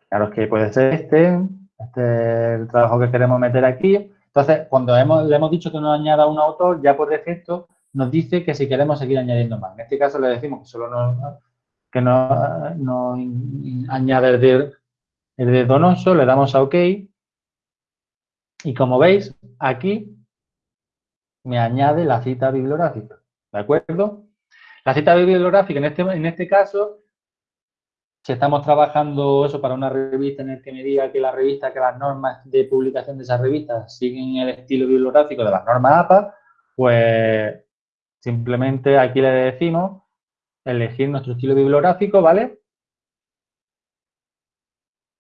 Claro que puede ser este, este es el trabajo que queremos meter aquí. Entonces, cuando hemos, le hemos dicho que nos añada un autor, ya por defecto nos dice que si queremos seguir añadiendo más. En este caso le decimos que solo nos, que nos, añade el de, el de Donoso, le damos a OK. Y como veis, aquí me añade la cita bibliográfica. ¿De acuerdo? La cita bibliográfica en este, en este caso si estamos trabajando eso para una revista en el que me diga que la revista, que las normas de publicación de esa revista siguen el estilo bibliográfico de las normas APA, pues simplemente aquí le decimos elegir nuestro estilo bibliográfico, ¿vale?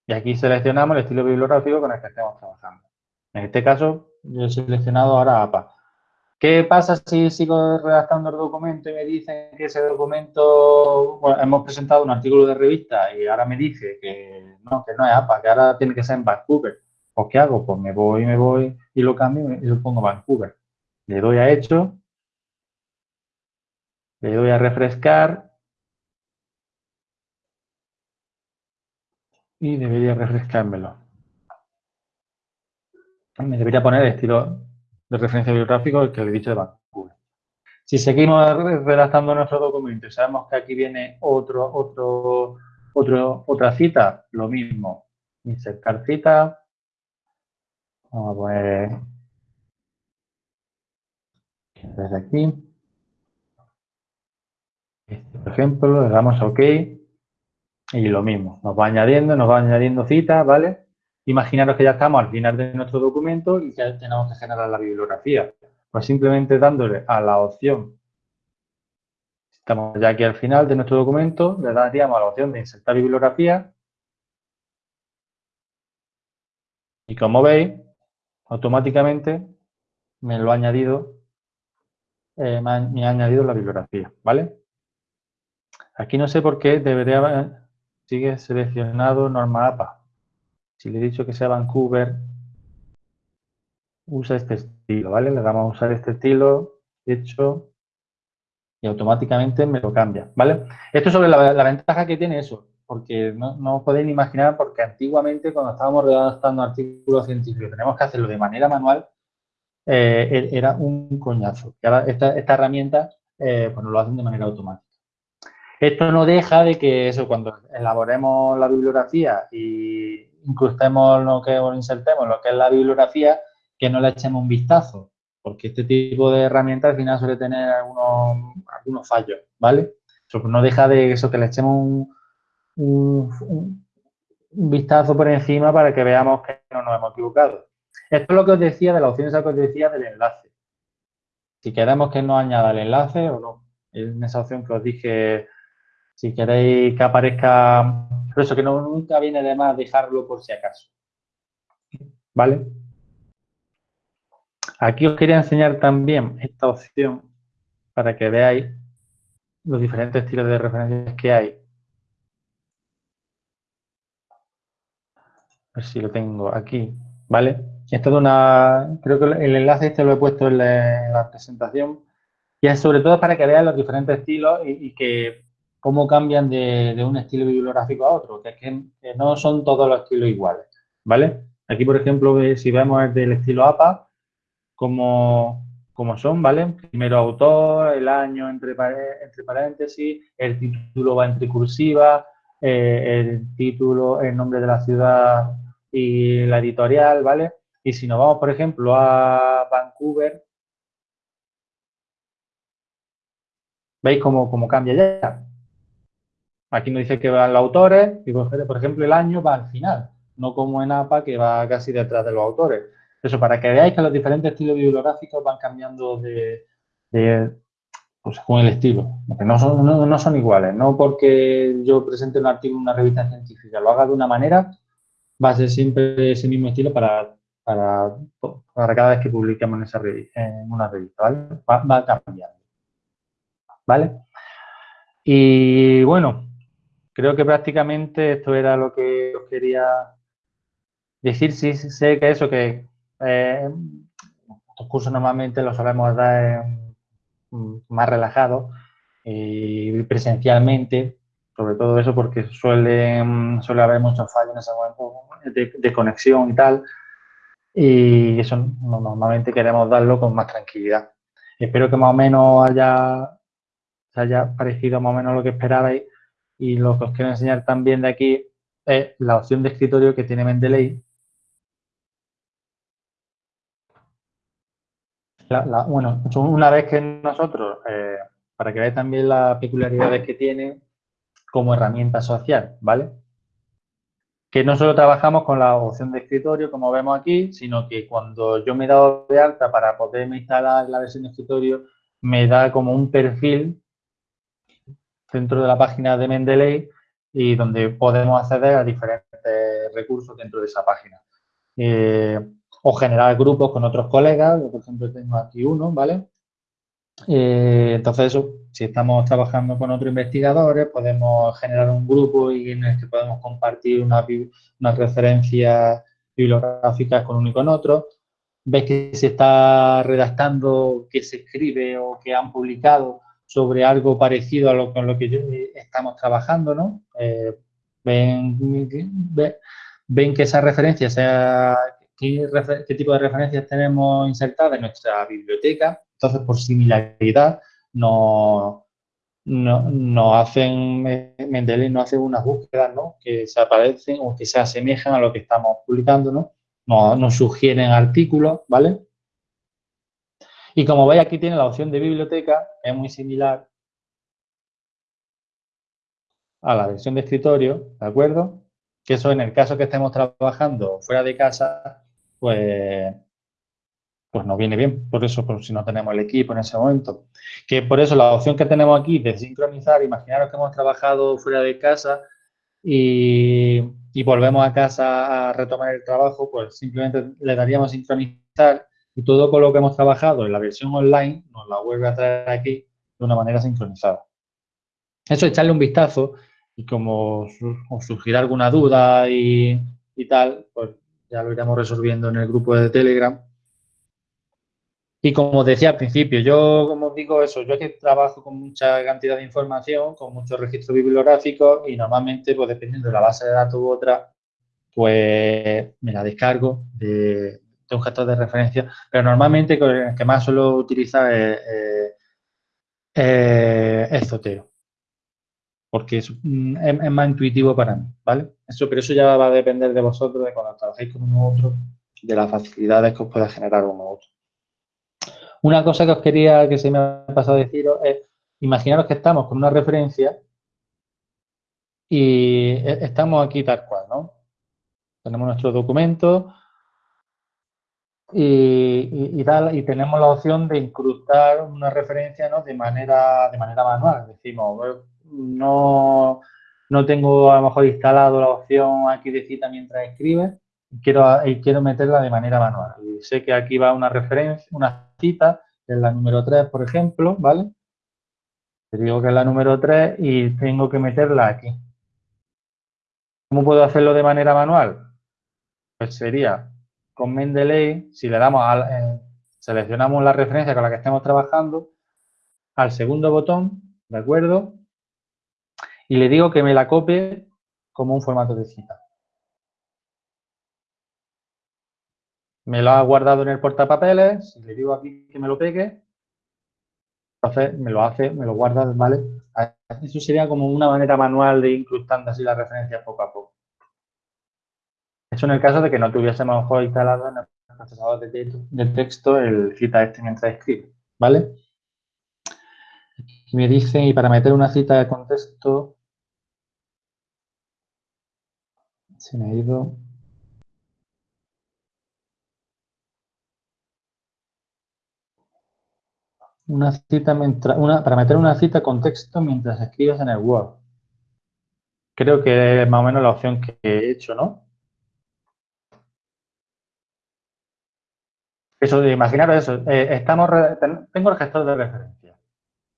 Y aquí seleccionamos el estilo bibliográfico con el que estemos trabajando. En este caso, yo he seleccionado ahora APA. ¿Qué pasa si sigo redactando el documento y me dicen que ese documento, bueno, hemos presentado un artículo de revista y ahora me dice que no, que no es APA, que ahora tiene que ser en Vancouver? ¿Pues qué hago? Pues me voy, me voy y lo cambio y lo pongo Vancouver. Le doy a hecho, le doy a refrescar y debería refrescármelo. Me debería poner estilo de referencia bibliográfico que he dicho de Vancouver. Si seguimos redactando nuestro documento y sabemos que aquí viene otro, otro, otro, otra cita, lo mismo. Insertar cita. Vamos a poner desde aquí. Este, por ejemplo, le damos OK y lo mismo. Nos va añadiendo, nos va añadiendo citas, ¿vale? Imaginaros que ya estamos al final de nuestro documento y ya tenemos que generar la bibliografía. Pues simplemente dándole a la opción, estamos ya aquí al final de nuestro documento, le daríamos a la opción de insertar bibliografía. Y como veis, automáticamente me lo ha añadido, eh, me, ha, añadido la bibliografía, ¿vale? Aquí no sé por qué debería, sigue seleccionado norma APA. Si le he dicho que sea Vancouver, usa este estilo, ¿vale? Le damos a usar este estilo, hecho, y automáticamente me lo cambia, ¿vale? Esto sobre la, ventaja que tiene eso, porque no, no os podéis imaginar, porque antiguamente cuando estábamos redactando artículos científicos, tenemos que hacerlo de manera manual, eh, e, era un coñazo. Y ahora esta, herramienta, eh, pues lo hacen de manera automática. Esto no deja de que eso, cuando elaboremos la bibliografía y incrustemos lo que insertemos lo que es la bibliografía, que no le echemos un vistazo, porque este tipo de herramientas al final suele tener algunos, algunos fallos, ¿vale? No deja de eso, que le echemos un, vistazo por encima para que veamos que no nos hemos equivocado. Esto es lo que os decía de la opción esa que os decía del enlace. Si queremos que nos añada el enlace o no. En esa opción que os dije, si queréis que aparezca pero eso que no, nunca viene de más dejarlo por si acaso. ¿Vale? Aquí os quería enseñar también esta opción para que veáis los diferentes estilos de referencias que hay. A ver si lo tengo aquí. ¿vale? Esto de una, creo que el enlace este lo he puesto en la, presentación y es sobre todo para que vean los diferentes estilos y, que cómo cambian de, un estilo bibliográfico a otro, que es que, no son todos los estilos iguales, ¿vale? Aquí, por ejemplo, si vemos el del estilo APA, como, son, ¿vale? Primero autor, el año entre, entre paréntesis, el título va entre cursiva, eh, el título, el nombre de la ciudad y la editorial, ¿vale? Y si nos vamos, por ejemplo, a Vancouver, ¿veis cómo, cambia ya? Aquí nos dice que van los autores y, por ejemplo, el año va al final, no como en APA que va casi detrás de los autores. Eso, para que veáis que los diferentes estilos bibliográficos van cambiando de, pues, con el estilo, porque no son, no son iguales, no porque yo presente un artículo en una revista científica, lo haga de una manera, va a ser siempre ese mismo estilo para para, para cada vez que publiquemos en, esa en una revista, ¿vale? Va, cambiando, ¿vale? Y bueno, creo que prácticamente esto era lo que os quería decir. Sí, sé que eso, que eh, estos cursos normalmente los solemos dar más relajados y presencialmente, sobre todo eso porque suele, suele haber muchos fallos en ese momento de, de conexión y tal, y eso normalmente queremos darlo con más tranquilidad. Espero que más o menos haya, haya parecido más o menos lo que esperabais y lo que os quiero enseñar también de aquí es la opción de escritorio que tiene Mendeley. bueno, una vez que nosotros, eh, para que veáis también las peculiaridades que tiene como herramienta social, ¿vale? que no solo trabajamos con la opción de escritorio, como vemos aquí, sino que cuando yo me he dado de alta para poderme instalar la versión de escritorio, me da como un perfil dentro de la página de Mendeley y donde podemos acceder a diferentes recursos dentro de esa página. Eh, o generar grupos con otros colegas, yo por ejemplo tengo aquí uno, ¿vale? Eh, entonces, eso, si estamos trabajando con otros investigadores, podemos generar un grupo y en el que podemos compartir una, una referencia bibliográficas con uno y con otro. Ves que se está redactando, que se escribe o que han publicado sobre algo parecido a lo con lo que eh, estamos trabajando, ¿no? Eh, ven, que esa referencia sea, qué, tipo de referencias tenemos insertadas en nuestra biblioteca, entonces, por similaridad, no, no, hacen, Mendeley no hace unas búsquedas ¿no? que se aparecen o que se asemejan a lo que estamos publicando, ¿no? Nos, sugieren artículos, ¿vale? Y como veis, aquí tiene la opción de biblioteca, es muy similar a la versión de escritorio, ¿de acuerdo? Que eso en el caso que estemos trabajando fuera de casa, pues pues nos viene bien, por eso, por si no tenemos el equipo en ese momento. Que por eso la opción que tenemos aquí de sincronizar, imaginaros que hemos trabajado fuera de casa y, volvemos a casa a retomar el trabajo, pues simplemente le daríamos sincronizar y todo con lo que hemos trabajado en la versión online nos la vuelve a traer aquí de una manera sincronizada. Eso echarle un vistazo y como os surgirá alguna duda y, y tal, pues ya lo iremos resolviendo en el grupo de Telegram y como decía al principio, yo como digo eso, yo que trabajo con mucha cantidad de información, con muchos registros bibliográficos y normalmente, pues dependiendo de la base de datos u otra, pues me la descargo de, un gestor de referencia, pero normalmente el que más suelo utilizar es, es, Zotero, porque es, es, más intuitivo para mí, ¿vale? Eso, pero eso ya va a depender de vosotros, de cuando trabajéis con uno u otro, de las facilidades que os pueda generar uno u otro. Una cosa que os quería, que se me ha pasado a deciros es, imaginaros que estamos con una referencia y e, estamos aquí tal cual, ¿no? Tenemos nuestro documento y, y tenemos la opción de incrustar una referencia de, manera, de manera manual. Decimos, no, no tengo a lo mejor instalado la opción aquí de cita mientras escribe quiero, quiero meterla de manera manual. Y sé que aquí va una referencia, una cita, que es la número 3, por ejemplo, ¿vale? Te digo que es la número 3 y tengo que meterla aquí. ¿Cómo puedo hacerlo de manera manual? Pues sería con Mendeley, si le damos al, eh, seleccionamos la referencia con la que estemos trabajando, al segundo botón, ¿de acuerdo? Y le digo que me la copie como un formato de cita. Me lo ha guardado en el portapapeles, le digo aquí que me lo pegue, entonces me lo hace, me lo guarda, ¿vale? Eso sería como una manera manual de incrustando así las referencias poco a poco. Eso en el caso de que no tuviésemos instalado en el procesador de texto el cita este mientras escribe, ¿vale? me dice, y para meter una cita de contexto, se me ha ido... Una cita una, para meter una cita con texto mientras escribes en el Word. Creo que es más o menos la opción que he hecho, ¿no? Eso imaginaros eso. Eh, tengo el gestor de referencia.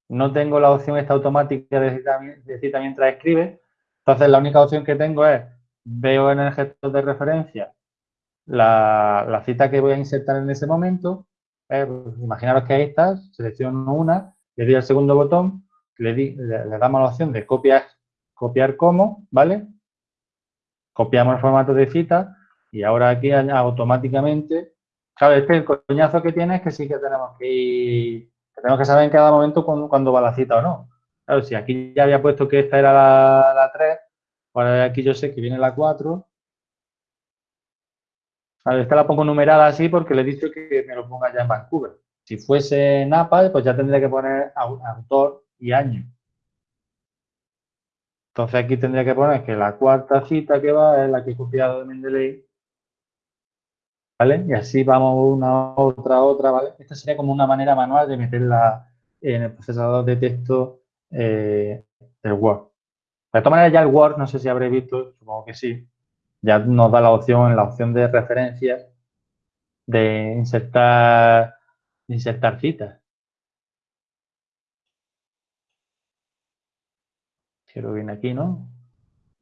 No tengo la opción esta automática de cita, de cita mientras escribe. Entonces, la única opción que tengo es, veo en el gestor de referencia la, cita que voy a insertar en ese momento. Eh, imaginaros que ahí está, selecciono una, le doy al segundo botón, le, le, damos la opción de copiar, copiar como, ¿vale? Copiamos el formato de cita y ahora aquí automáticamente Claro, es que el coñazo que tiene es que sí que tenemos que ir, tenemos que saber en cada momento cuándo, va la cita o no. Claro, si aquí ya había puesto que esta era la, 3, ahora aquí yo sé que viene la 4. Claro, esta la pongo numerada así porque le he dicho que me lo ponga ya en Vancouver. Si fuese en Apple, pues ya tendría que poner autor y año. Entonces aquí tendría que poner que la cuarta cita que va es la que he copiado de Mendeley ¿vale? Y así vamos una, otra, otra, ¿vale? Esta sería como una manera manual de meterla en el procesador de texto eh, del Word. De todas maneras, ya el Word, no sé si habréis visto, supongo que sí, ya nos da la opción, la opción de referencias de insertar, insertar citas. Quiero viene aquí, ¿no?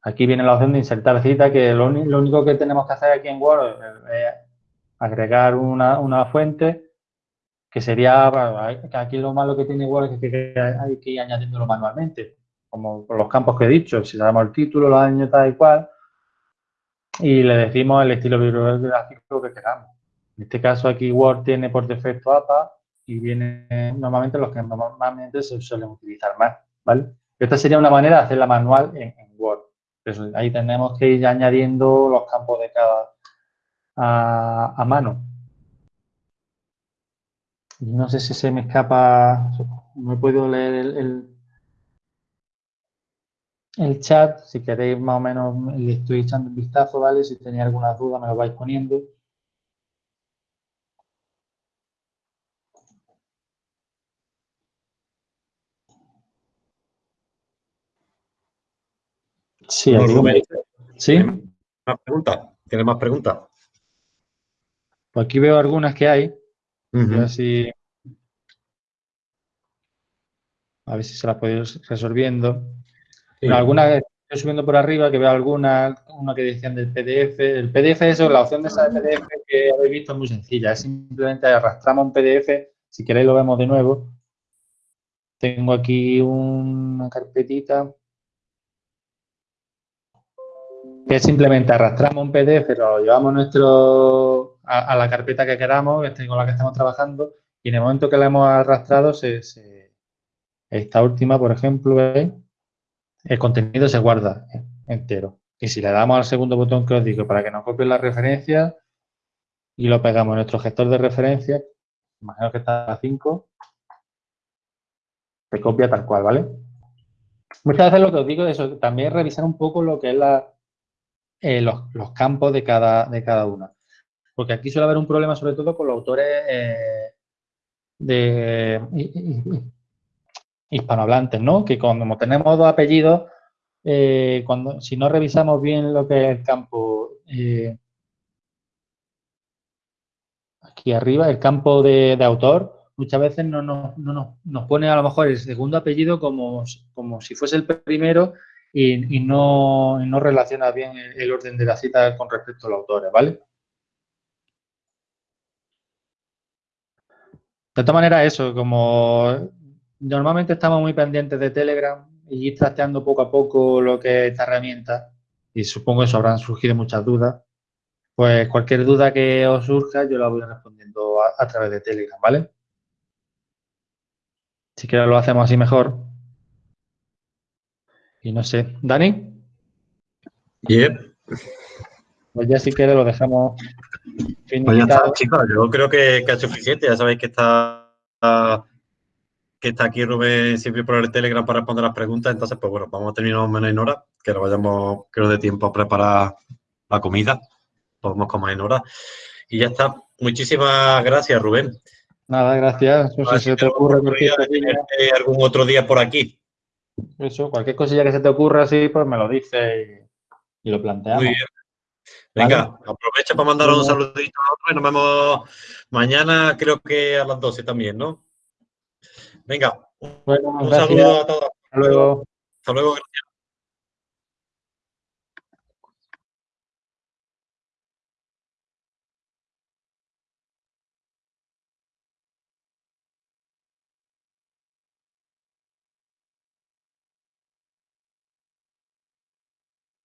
Aquí viene la opción de insertar cita, que lo, único que tenemos que hacer aquí en Word es agregar una, fuente que sería, aquí lo malo que tiene igual es que hay que ir añadiéndolo manualmente, como por los campos que he dicho, si le damos el título, los años, tal y cual, y le decimos el estilo bibliográfico que queramos. En este caso aquí Word tiene por defecto APA y viene normalmente los que normalmente se suelen utilizar más, ¿vale? Esta sería una manera de hacerla manual en, Word. ahí tenemos que ir añadiendo los campos de cada, a, mano. No sé si se me escapa, no he podido leer el, el, chat, si queréis más o menos le estoy echando un vistazo, ¿vale? Si tenéis alguna duda me lo vais poniendo. Sí, ¿Sí? ¿Más preguntas? ¿Tienes más preguntas? Pues aquí veo algunas que hay. a, ver si, a ver si se las puedo ir resolviendo. algunas estoy subiendo por arriba, que veo algunas, una que decían del PDF. El PDF, eso, la opción de esa PDF que habéis visto es muy sencilla. Es simplemente arrastramos un PDF. Si queréis lo vemos de nuevo. Tengo aquí una carpetita que simplemente arrastramos un PDF, lo llevamos nuestro, a, la carpeta que queramos, con la que estamos trabajando, y en el momento que la hemos arrastrado, se, esta última, por ejemplo, el contenido se guarda entero. Y si le damos al segundo botón que os digo para que nos copie la referencia y lo pegamos en nuestro gestor de referencia, imagino que está a 5, se copia tal cual, ¿vale? Muchas veces lo que os digo es eso, también revisar un poco lo que es la, eh, los, campos de cada, de cada una. Porque aquí suele haber un problema sobre todo con los autores eh, de hispanohablantes, ¿no? Que cuando tenemos dos apellidos, eh, cuando, si no revisamos bien lo que es el campo aquí arriba, el campo de, autor, muchas veces no, nos pone a lo mejor el segundo apellido como, como si fuese el primero y, no, no, relaciona bien el, orden de la cita con respecto a los autores, ¿vale? De todas maneras, eso, como normalmente estamos muy pendientes de Telegram y ir trasteando poco a poco lo que es esta herramienta, y supongo que eso habrán surgido muchas dudas, pues cualquier duda que os surja yo la voy respondiendo a, través de Telegram, ¿vale? Si quieres lo hacemos así mejor. Y no sé, ¿Dani? Yep. Pues ya si quieres lo dejamos pues ya está, chicos, yo creo que, es suficiente. Ya sabéis que está que está aquí Rubén siempre por el Telegram para responder las preguntas. Entonces, pues bueno, vamos a terminar más o menos en hora, que nos vayamos, creo, de tiempo a preparar la comida. Podemos comer en hora. Y ya está. Muchísimas gracias, Rubén. Nada, gracias. No sé si se te ocurre algún otro día por aquí. Eso, cualquier cosilla que se te ocurra así, pues me lo dice y, lo planteamos. Muy bien. Venga, aprovecha para mandar un saludito a otro y nos vemos mañana, creo que a las 12 también, ¿no? Venga, un saludo a todos. Hasta luego. Hasta luego, gracias.